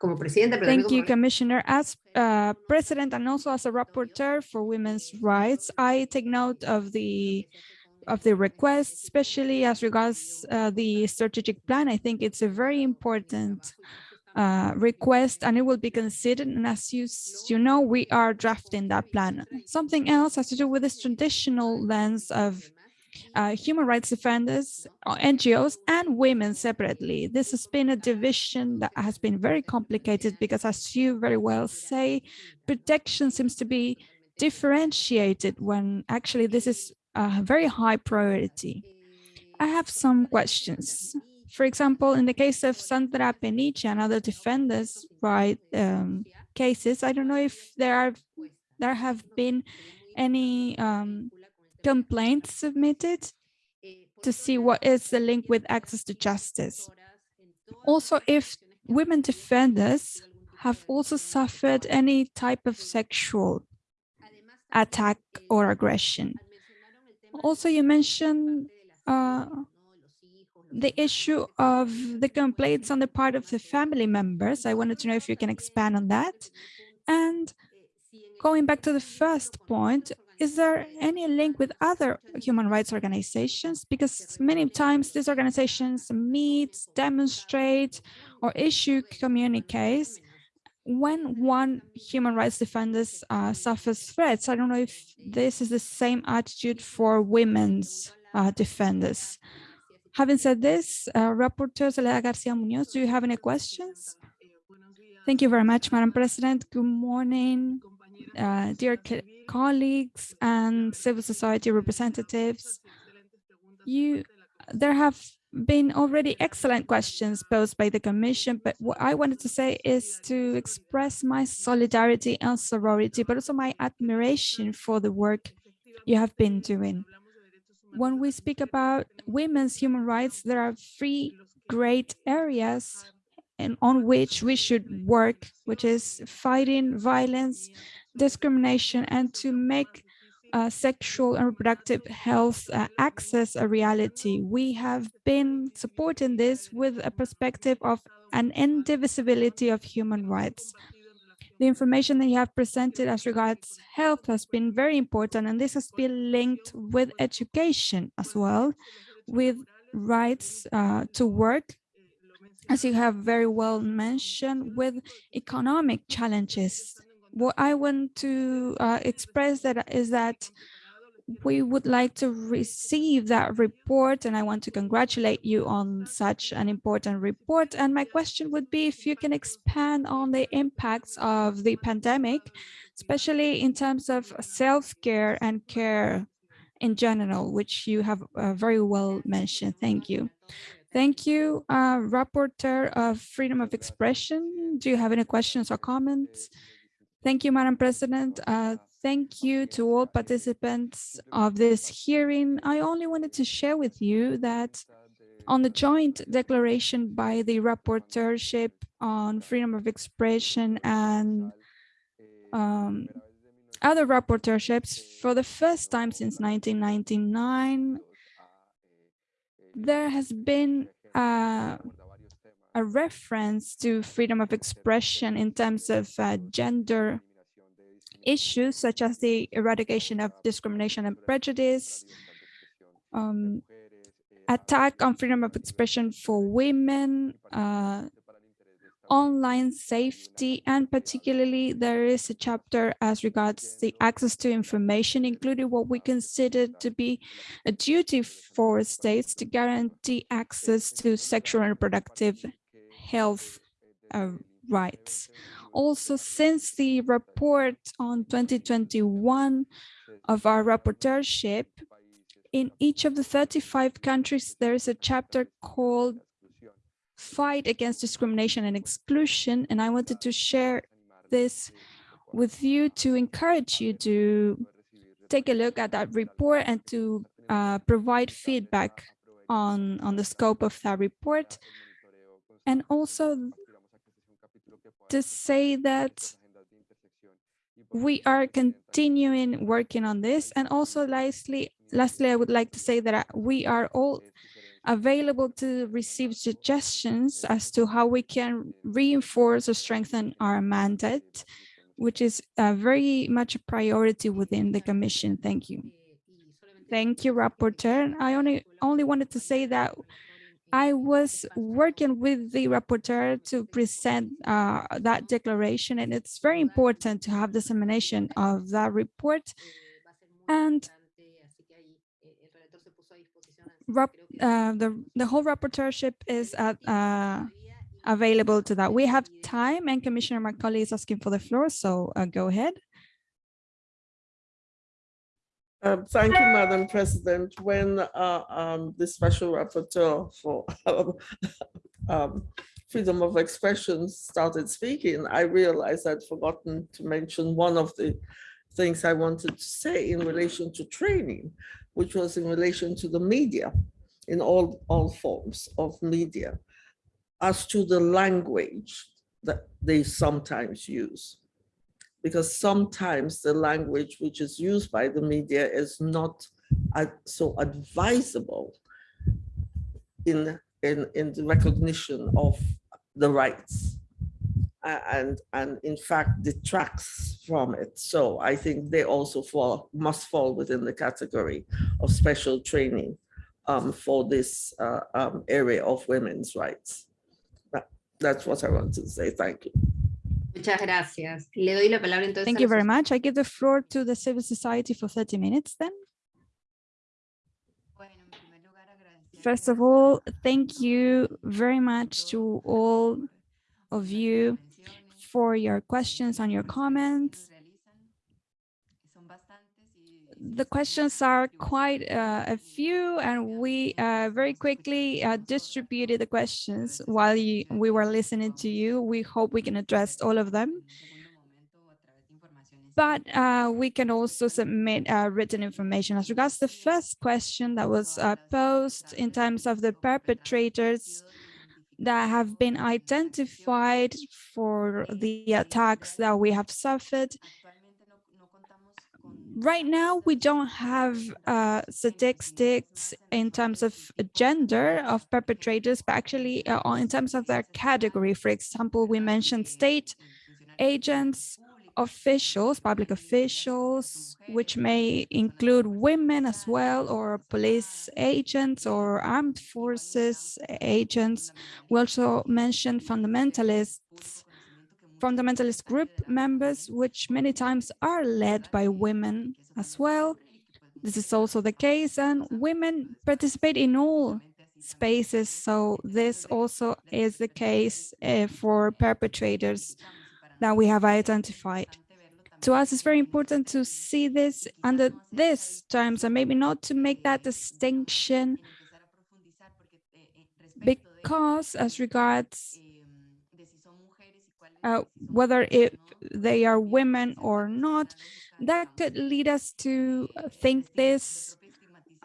como presidenta, pero Thank you, como Commissioner. As uh, President and also as a rapporteur for women's rights, I take note of the of the request, especially as regards uh, the strategic plan. I think it's a very important uh, request and it will be considered. And as you, you know, we are drafting that plan. Something else has to do with this traditional lens of uh, human rights defenders, uh, NGOs, and women separately. This has been a division that has been very complicated because, as you very well say, protection seems to be differentiated when actually this is a very high priority. I have some questions. For example, in the case of Sandra Peniche and other defenders' right um, cases, I don't know if there are there have been any um, complaints submitted to see what is the link with access to justice. Also, if women defenders have also suffered any type of sexual attack or aggression. Also, you mentioned uh, the issue of the complaints on the part of the family members. I wanted to know if you can expand on that. And going back to the first point, is there any link with other human rights organizations? Because many times these organizations meet, demonstrate, or issue communiques when one human rights defender uh, suffers threats. I don't know if this is the same attitude for women's uh, defenders. Having said this, uh, Rapporteur Soledad Garcia Munoz, do you have any questions? Thank you very much, Madam President. Good morning, uh, dear colleagues and civil society representatives. You, there have been already excellent questions posed by the Commission, but what I wanted to say is to express my solidarity and sorority, but also my admiration for the work you have been doing. When we speak about women's human rights, there are three great areas and on which we should work, which is fighting violence, discrimination, and to make uh, sexual and reproductive health uh, access a reality. We have been supporting this with a perspective of an indivisibility of human rights. The information that you have presented as regards health has been very important, and this has been linked with education as well, with rights uh, to work, as you have very well mentioned, with economic challenges what I want to uh, express that is that we would like to receive that report and I want to congratulate you on such an important report. And my question would be if you can expand on the impacts of the pandemic, especially in terms of self-care and care in general, which you have uh, very well mentioned. Thank you. Thank you, uh, Rapporteur of Freedom of Expression. Do you have any questions or comments? Thank you, Madam President. Uh, thank you to all participants of this hearing. I only wanted to share with you that on the joint declaration by the rapporteurship on freedom of expression and um, other rapporteurships, for the first time since 1999, there has been a reference to freedom of expression in terms of uh, gender issues such as the eradication of discrimination and prejudice, um, attack on freedom of expression for women, uh, online safety, and particularly there is a chapter as regards the access to information, including what we consider to be a duty for states to guarantee access to sexual and reproductive health uh, rights. Also, since the report on 2021 of our rapporteurship, in each of the 35 countries, there is a chapter called Fight Against Discrimination and Exclusion. And I wanted to share this with you to encourage you to take a look at that report and to uh, provide feedback on, on the scope of that report. And also to say that we are continuing working on this. And also lastly, lastly, I would like to say that we are all available to receive suggestions as to how we can reinforce or strengthen our mandate, which is uh, very much a priority within the Commission. Thank you. Thank you, Rapporteur. I only, only wanted to say that I was working with the rapporteur to present uh, that declaration, and it's very important to have dissemination of that report. And uh, the, the whole rapporteurship is at, uh, available to that. We have time, and Commissioner Macaulay is asking for the floor, so uh, go ahead. Um, thank you, Madam President. When uh, um, the special rapporteur for um, freedom of expression started speaking, I realized I'd forgotten to mention one of the things I wanted to say in relation to training, which was in relation to the media, in all, all forms of media, as to the language that they sometimes use because sometimes the language which is used by the media is not so advisable in, in, in the recognition of the rights and, and in fact detracts from it. So I think they also fall, must fall within the category of special training um, for this uh, um, area of women's rights. That, that's what I want to say. Thank you. Muchas gracias. Le doy la palabra entonces. Thank you very much. I give the floor to the civil society for 30 minutes then. First of all, thank you very much to all of you for your questions and your comments the questions are quite uh, a few and we uh, very quickly uh, distributed the questions while you, we were listening to you. We hope we can address all of them. But uh, we can also submit uh, written information. As regards the first question that was uh, posed in terms of the perpetrators that have been identified for the attacks that we have suffered, right now we don't have uh, statistics in terms of gender of perpetrators, but actually uh, in terms of their category. For example, we mentioned state agents, officials, public officials, which may include women as well, or police agents or armed forces agents. We also mentioned fundamentalists fundamentalist group members, which many times are led by women as well. This is also the case, and women participate in all spaces. So this also is the case uh, for perpetrators that we have identified. to us, it's very important to see this under this terms and maybe not to make that distinction because as regards uh, whether if they are women or not, that could lead us to think this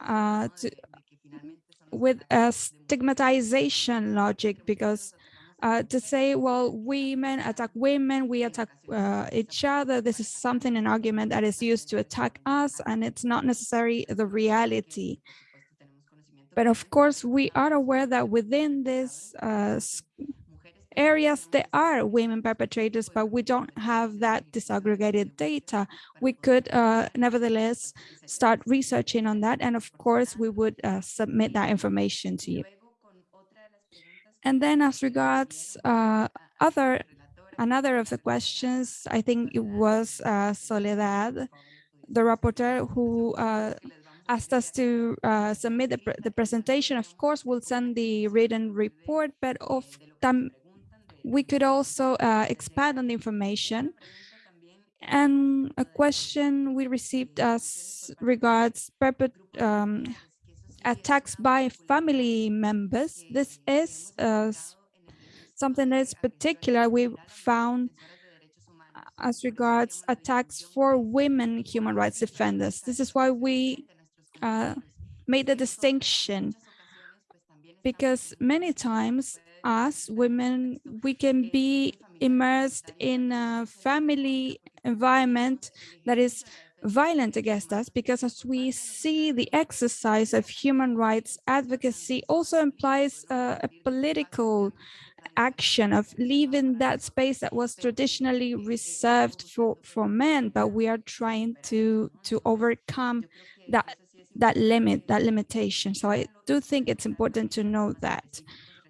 uh, to, with a stigmatization logic because uh, to say, well, women attack women, we attack uh, each other. This is something, an argument that is used to attack us, and it's not necessarily the reality. But of course, we are aware that within these uh, areas, there are women perpetrators, but we don't have that disaggregated data. We could uh, nevertheless start researching on that. And of course, we would uh, submit that information to you. And then as regards uh, other, another of the questions, I think it was uh, Soledad, the rapporteur who uh, asked us to uh, submit the, the, presentation. Of course, we'll send the written report, but of them, we could also uh, expand on the information. And a question we received as regards um, attacks by family members. This is uh, something that is particular we found as regards attacks for women human rights defenders. This is why we uh, made the distinction because many times us women, we can be immersed in a family environment that is violent against us because as we see the exercise of human rights advocacy also implies uh, a political action of leaving that space that was traditionally reserved for for men but we are trying to to overcome that that limit that limitation. So i do think it's important to know that.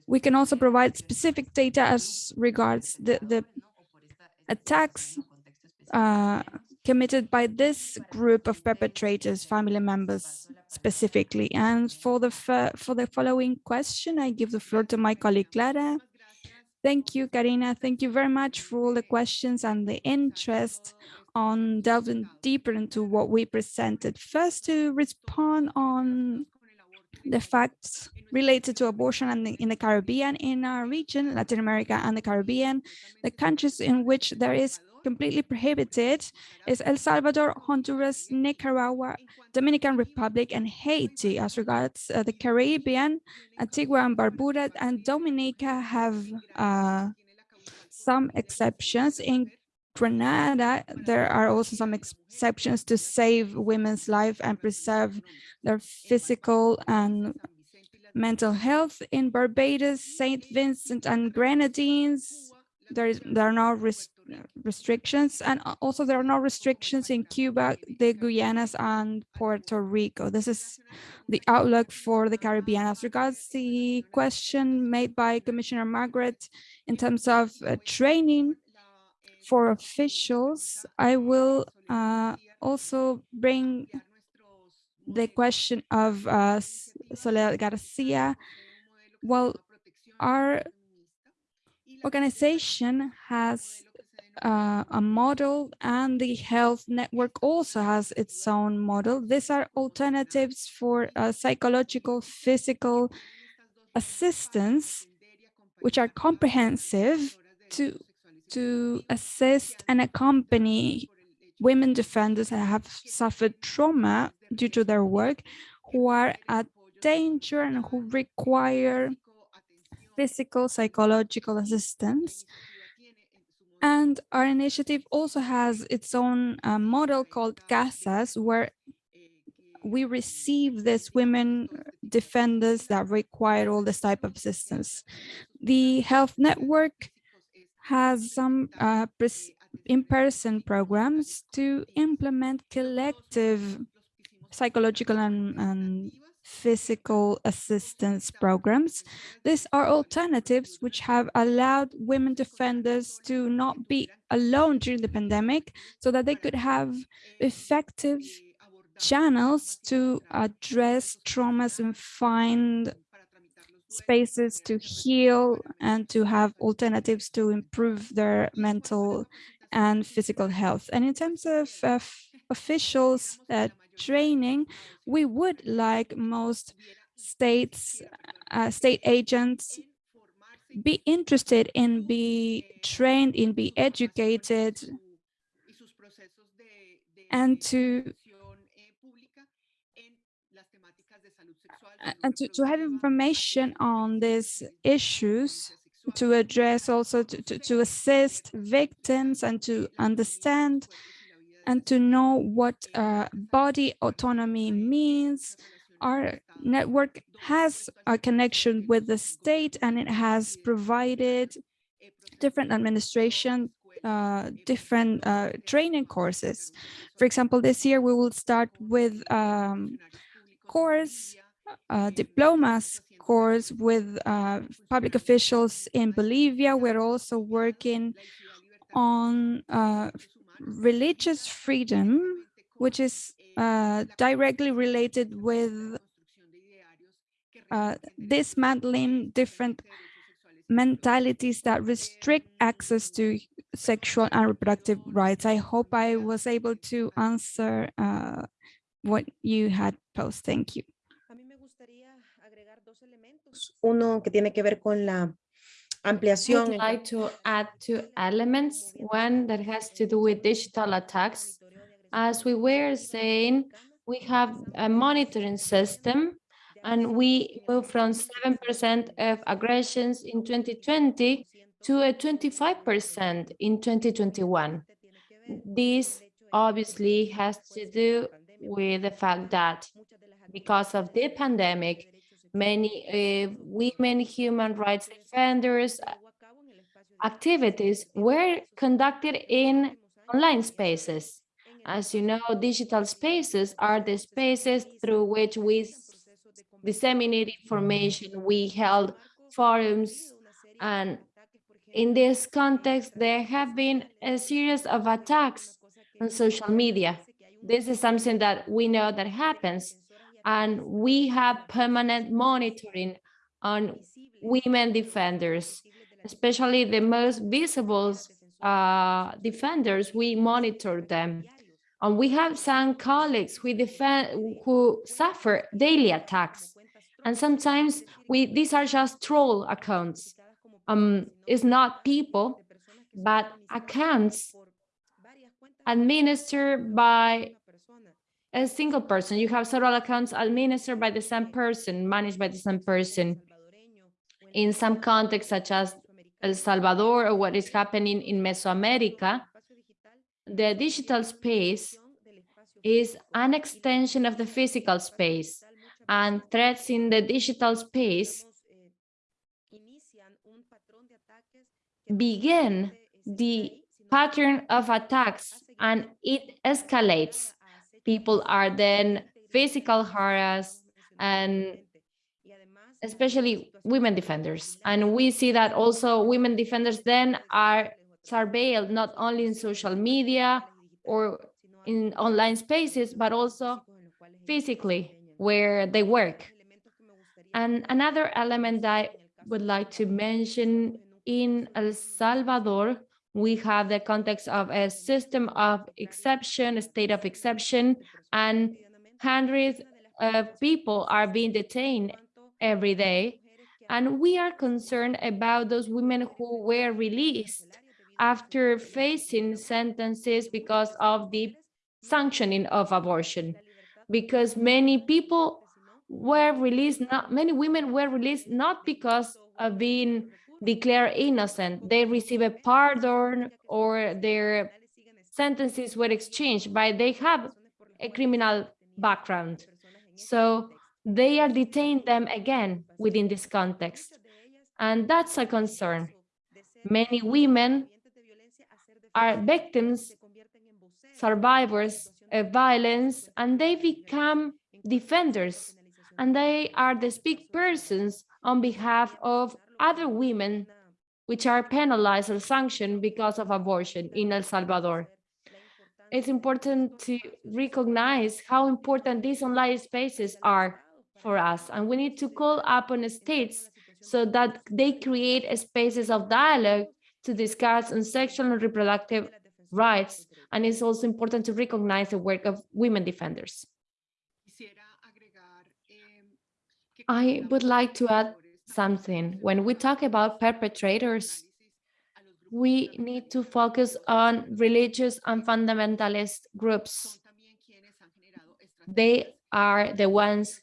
We can also provide specific data as regards the the attacks uh, committed by this group of perpetrators, family members specifically. And for the for the following question, I give the floor to my colleague Clara. Thank you, Karina. Thank you very much for all the questions and the interest on delving deeper into what we presented. First, to respond on the facts related to abortion the, in the Caribbean, in our region, Latin America and the Caribbean, the countries in which there is completely prohibited is El Salvador, Honduras, Nicaragua, Dominican Republic, and Haiti. As regards uh, the Caribbean, Antigua and Barbuda and Dominica have uh, some exceptions. In Grenada, there are also some exceptions to save women's life and preserve their physical and mental health. In Barbados, St. Vincent and Grenadines, there, is, there are no restrictions and also there are no restrictions in Cuba, the Guyanas and Puerto Rico. This is the outlook for the Caribbean. As regards the question made by Commissioner Margaret in terms of uh, training for officials, I will uh, also bring the question of uh, Soledad Garcia. Well, our organization has uh, a model and the health network also has its own model. These are alternatives for uh, psychological, physical assistance, which are comprehensive to, to assist and accompany women defenders that have suffered trauma due to their work, who are at danger and who require physical, psychological assistance. And our initiative also has its own uh, model called CASAS, where we receive these women defenders that require all this type of assistance. The health network has some uh, in-person programs to implement collective psychological and, and physical assistance programs. These are alternatives which have allowed women defenders to not be alone during the pandemic so that they could have effective channels to address traumas and find spaces to heal and to have alternatives to improve their mental and physical health. And in terms of uh, officials uh, training, we would like most states, uh, state agents be interested in be trained, in be educated, and to and to, to have information on these issues to address also to, to, to assist victims and to understand and to know what uh, body autonomy means. Our network has a connection with the state and it has provided different administration, uh, different uh, training courses. For example, this year we will start with um, course, uh, diplomas course with uh, public officials in Bolivia. We're also working on uh, religious freedom, which is uh, directly related with uh, dismantling different mentalities that restrict access to sexual and reproductive rights. I hope I was able to answer uh, what you had posed. Thank you. Uno que tiene que ver con la ampliación. would like to add two elements. One that has to do with digital attacks. As we were saying, we have a monitoring system and we moved from 7% of aggressions in 2020 to a 25% in 2021. This obviously has to do with the fact that because of the pandemic, many uh, women human rights defenders activities were conducted in online spaces. As you know, digital spaces are the spaces through which we disseminate information. We held forums and in this context, there have been a series of attacks on social media. This is something that we know that happens and we have permanent monitoring on women defenders, especially the most visible uh, defenders, we monitor them. And we have some colleagues who defend, who suffer daily attacks. And sometimes we, these are just troll accounts. Um, it's not people, but accounts administered by a single person. You have several accounts administered by the same person, managed by the same person. In some contexts, such as El Salvador or what is happening in Mesoamerica, the digital space is an extension of the physical space and threats in the digital space begin the pattern of attacks and it escalates. People are then physical harassed and especially women defenders. And we see that also women defenders then are surveilled not only in social media or in online spaces, but also physically where they work. And another element that I would like to mention in El Salvador, we have the context of a system of exception, a state of exception, and hundreds of people are being detained every day. And we are concerned about those women who were released after facing sentences because of the sanctioning of abortion. Because many people were released, not many women were released not because of being declared innocent. They receive a pardon or their sentences were exchanged, but they have a criminal background. So they are detained them again within this context. And that's a concern. Many women are victims, survivors of violence, and they become defenders. And they are the speak persons on behalf of other women which are penalized or sanctioned because of abortion in El Salvador. It's important to recognize how important these online spaces are for us, and we need to call upon states so that they create spaces of dialogue to discuss on sexual and reproductive rights, and it's also important to recognize the work of women defenders. I would like to add something. When we talk about perpetrators, we need to focus on religious and fundamentalist groups. They are the ones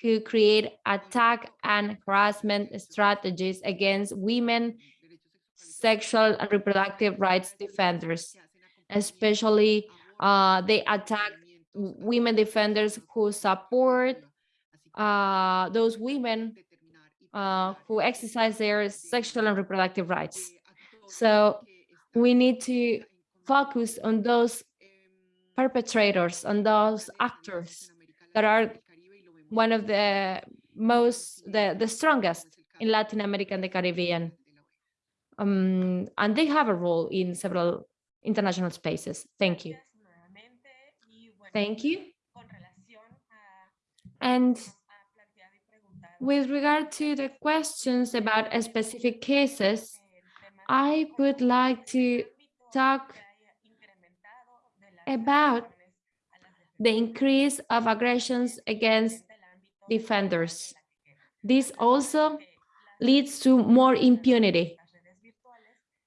who create attack and harassment strategies against women, sexual and reproductive rights defenders. Especially, uh, they attack women defenders who support uh, those women uh, who exercise their sexual and reproductive rights. So we need to focus on those perpetrators, on those actors that are one of the most, the, the strongest in Latin America and the Caribbean. Um, and they have a role in several international spaces. Thank you. Thank you. And with regard to the questions about specific cases, I would like to talk about the increase of aggressions against defenders. This also leads to more impunity.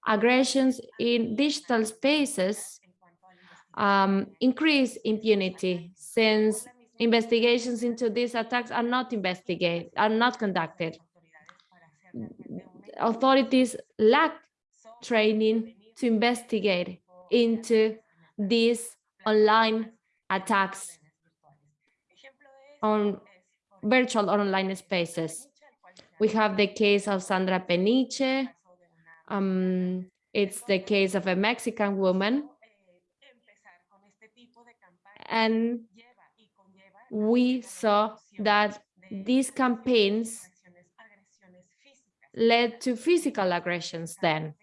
Aggressions in digital spaces um, increase impunity since investigations into these attacks are not investigated, are not conducted. Authorities lack training to investigate into these online attacks on virtual online spaces. We have the case of Sandra Peniche. Um, it's the case of a Mexican woman. And we saw that these campaigns led to physical aggressions then.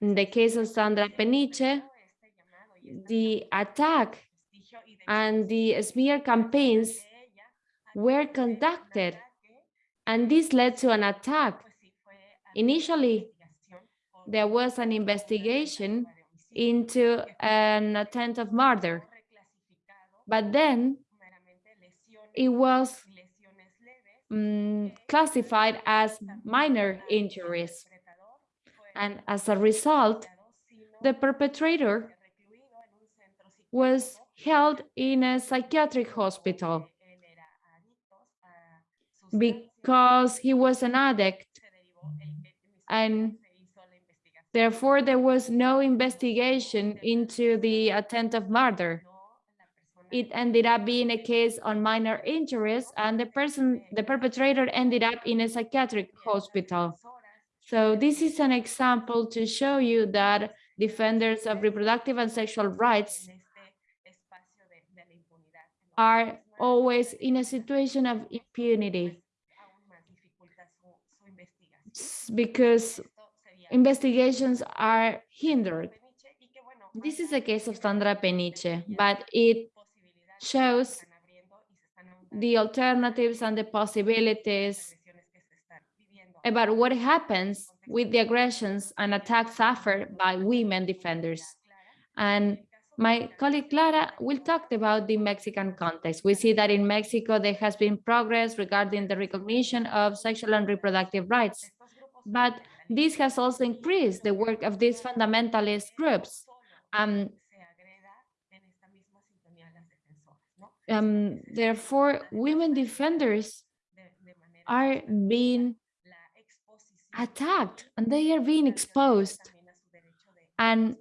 In the case of Sandra Peniche, the attack and the smear campaigns were conducted, and this led to an attack. Initially, there was an investigation into an attempt of murder, but then it was um, classified as minor injuries. And as a result, the perpetrator was held in a psychiatric hospital because he was an addict and therefore there was no investigation into the attempt of murder it ended up being a case on minor injuries and the person, the perpetrator ended up in a psychiatric hospital. So this is an example to show you that defenders of reproductive and sexual rights are always in a situation of impunity because investigations are hindered. This is a case of Sandra Peniche, but it shows the alternatives and the possibilities about what happens with the aggressions and attacks suffered by women defenders. And my colleague Clara will talk about the Mexican context. We see that in Mexico, there has been progress regarding the recognition of sexual and reproductive rights. But this has also increased the work of these fundamentalist groups. Um, um, therefore, women defenders are being attacked and they are being exposed. And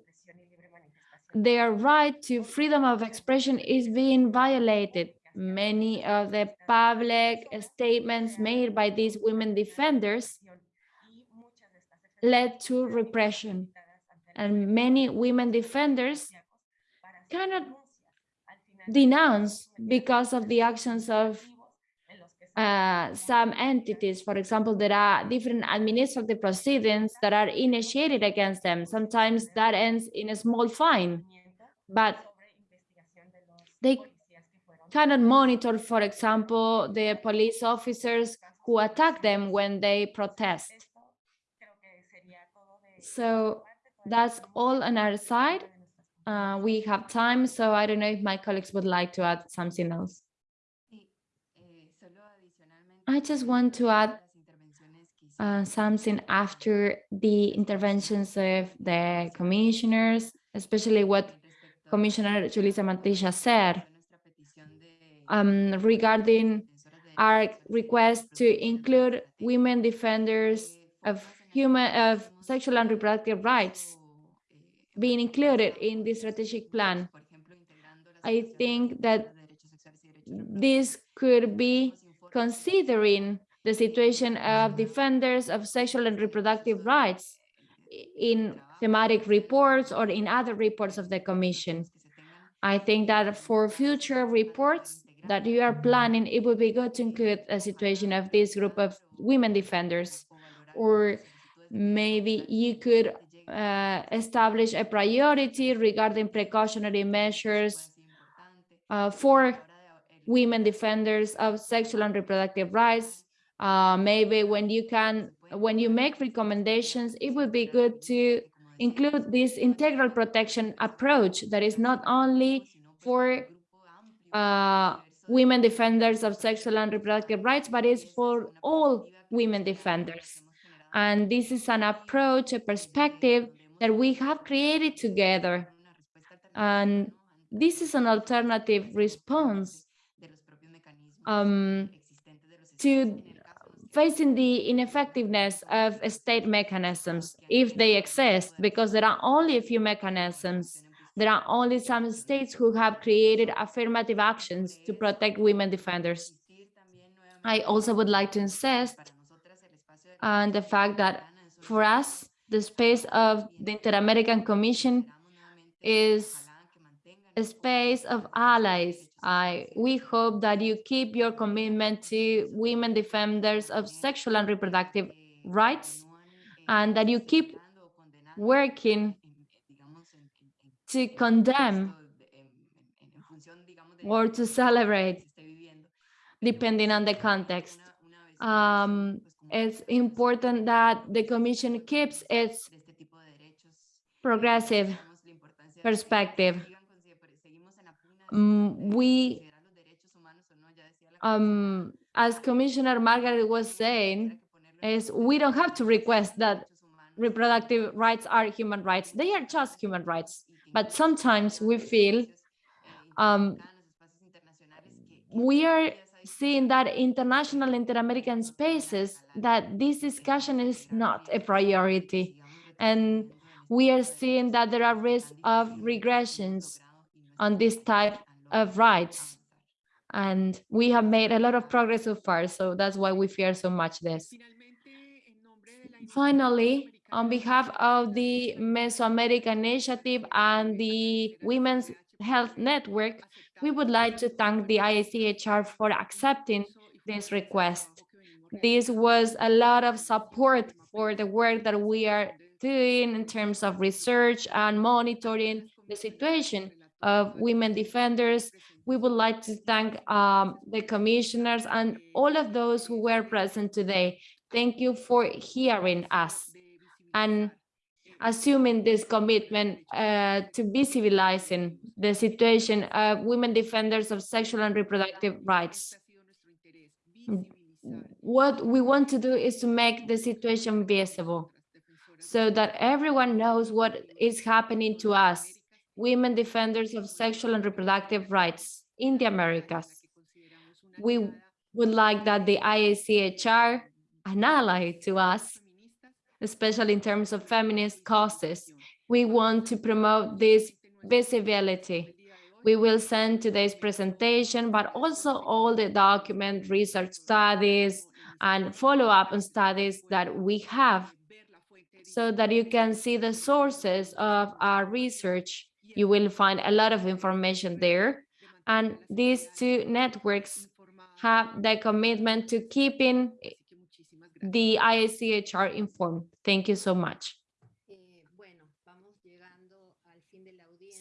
their right to freedom of expression is being violated. Many of the public statements made by these women defenders led to repression. And many women defenders cannot denounced because of the actions of uh, some entities. For example, there are different administrative proceedings that are initiated against them. Sometimes that ends in a small fine, but they cannot monitor, for example, the police officers who attack them when they protest. So that's all on our side. Uh, we have time, so I don't know if my colleagues would like to add something else. I just want to add uh, something after the interventions of the commissioners, especially what Commissioner Julissa Mantilla said um, regarding our request to include women defenders of human of sexual and reproductive rights being included in the strategic plan. I think that this could be considering the situation of defenders of sexual and reproductive rights in thematic reports or in other reports of the Commission. I think that for future reports that you are planning, it would be good to include a situation of this group of women defenders, or maybe you could uh, establish a priority regarding precautionary measures uh, for women defenders of sexual and reproductive rights. Uh, maybe when you can, when you make recommendations, it would be good to include this integral protection approach that is not only for uh, women defenders of sexual and reproductive rights, but is for all women defenders. And this is an approach, a perspective that we have created together. And this is an alternative response um, to facing the ineffectiveness of state mechanisms, if they exist, because there are only a few mechanisms. There are only some states who have created affirmative actions to protect women defenders. I also would like to insist on the fact that for us, the space of the Inter-American Commission is a space of allies. I, we hope that you keep your commitment to women defenders of sexual and reproductive rights and that you keep working to condemn or to celebrate, depending on the context. Um, it's important that the Commission keeps its progressive perspective. Mm, we, um, as Commissioner Margaret was saying, is we don't have to request that reproductive rights are human rights. They are just human rights. But sometimes we feel um, we are seeing that international inter-American spaces that this discussion is not a priority. And we are seeing that there are risks of regressions on this type of rights. And we have made a lot of progress so far, so that's why we fear so much this. Finally, on behalf of the Mesoamerica Initiative and the Women's Health Network, we would like to thank the IACHR for accepting this request. This was a lot of support for the work that we are doing in terms of research and monitoring the situation of women defenders. We would like to thank um, the commissioners and all of those who were present today. Thank you for hearing us and assuming this commitment uh, to visibilizing the situation of women defenders of sexual and reproductive rights. What we want to do is to make the situation visible so that everyone knows what is happening to us, women defenders of sexual and reproductive rights in the Americas. We would like that the IACHR, an ally to us, especially in terms of feminist causes. We want to promote this visibility. We will send today's presentation, but also all the document research studies and follow-up on studies that we have so that you can see the sources of our research. You will find a lot of information there. And these two networks have the commitment to keeping the IACHR informed. Thank you so much.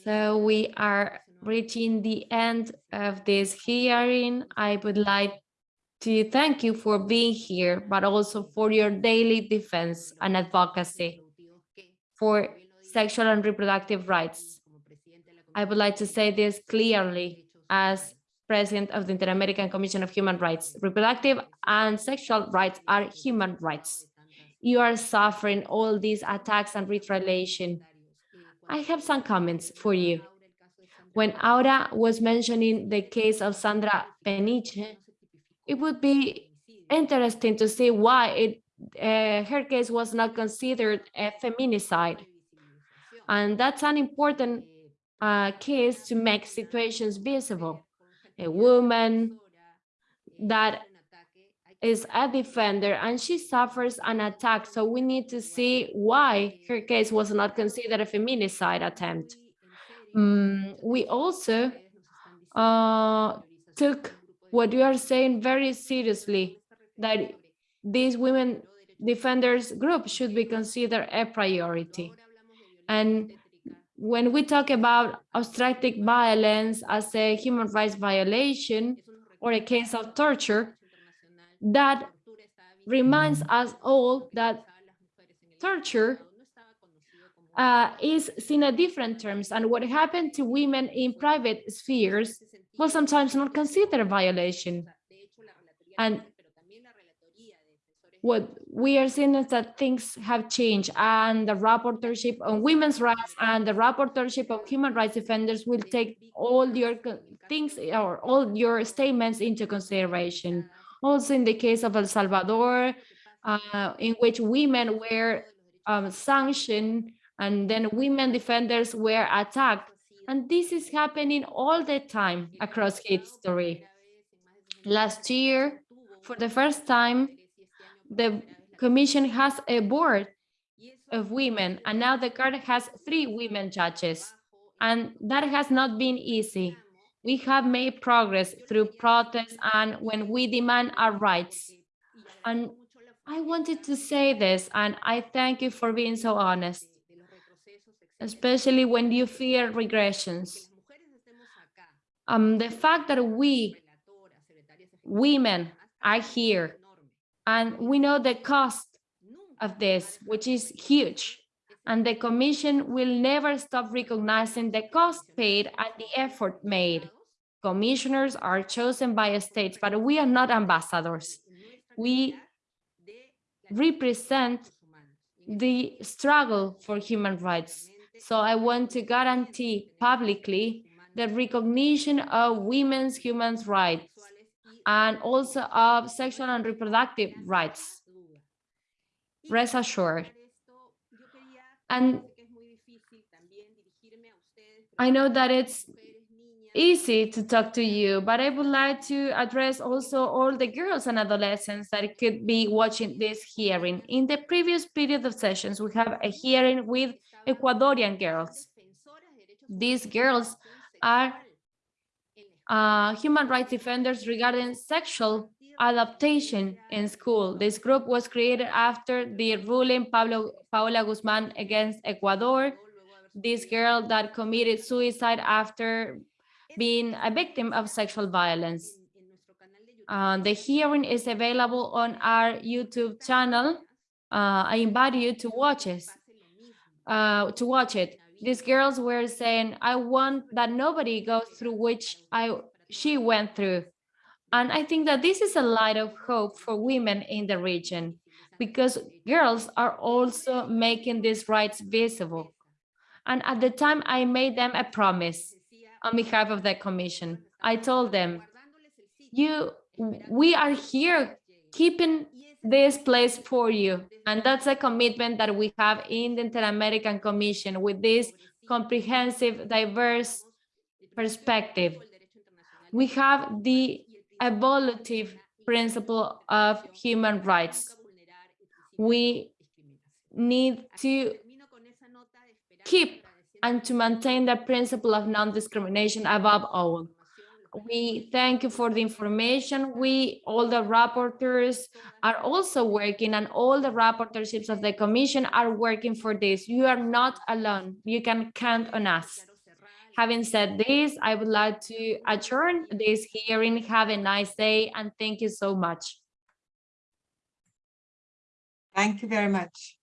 So we are reaching the end of this hearing. I would like to thank you for being here, but also for your daily defense and advocacy for sexual and reproductive rights. I would like to say this clearly as president of the Inter-American Commission of Human Rights. Reproductive and sexual rights are human rights. You are suffering all these attacks and retaliation. I have some comments for you. When Aura was mentioning the case of Sandra Peniche, it would be interesting to see why it, uh, her case was not considered a feminicide. And that's an important uh, case to make situations visible. A woman that is a defender and she suffers an attack. So we need to see why her case was not considered a feminicide attempt. Mm, we also uh, took what you are saying very seriously, that these women defenders group should be considered a priority. And when we talk about obstetric violence as a human rights violation or a case of torture, that reminds us all that torture uh, is seen in different terms and what happened to women in private spheres was sometimes not considered a violation. And what we are seeing is that things have changed and the rapporteurship on women's rights and the rapporteurship of human rights defenders will take all your things or all your statements into consideration. Also in the case of El Salvador, uh, in which women were um, sanctioned and then women defenders were attacked. And this is happening all the time across history. Last year, for the first time, the commission has a board of women, and now the court has three women judges. And that has not been easy. We have made progress through protests and when we demand our rights. And I wanted to say this, and I thank you for being so honest, especially when you fear regressions. Um, the fact that we, women, are here and we know the cost of this, which is huge. And the Commission will never stop recognizing the cost paid and the effort made. Commissioners are chosen by states, but we are not ambassadors. We represent the struggle for human rights. So I want to guarantee publicly the recognition of women's human rights and also of sexual and reproductive rights. Rest assured. And I know that it's easy to talk to you, but I would like to address also all the girls and adolescents that could be watching this hearing. In the previous period of sessions, we have a hearing with Ecuadorian girls. These girls are uh, human rights defenders regarding sexual adaptation in school. This group was created after the ruling Pablo Paola Guzman against Ecuador, this girl that committed suicide after being a victim of sexual violence. Uh, the hearing is available on our YouTube channel. Uh, I invite you to watch it. Uh, to watch it these girls were saying, I want that nobody goes through which I she went through. And I think that this is a light of hope for women in the region because girls are also making these rights visible. And at the time I made them a promise on behalf of the commission. I told them, you, we are here keeping this place for you. And that's a commitment that we have in the Inter-American Commission with this comprehensive, diverse perspective. We have the evolutive principle of human rights. We need to keep and to maintain the principle of non-discrimination above all. We thank you for the information. We, all the rapporteurs are also working and all the rapporteurships of the commission are working for this. You are not alone. You can count on us. Having said this, I would like to adjourn this hearing. Have a nice day and thank you so much. Thank you very much.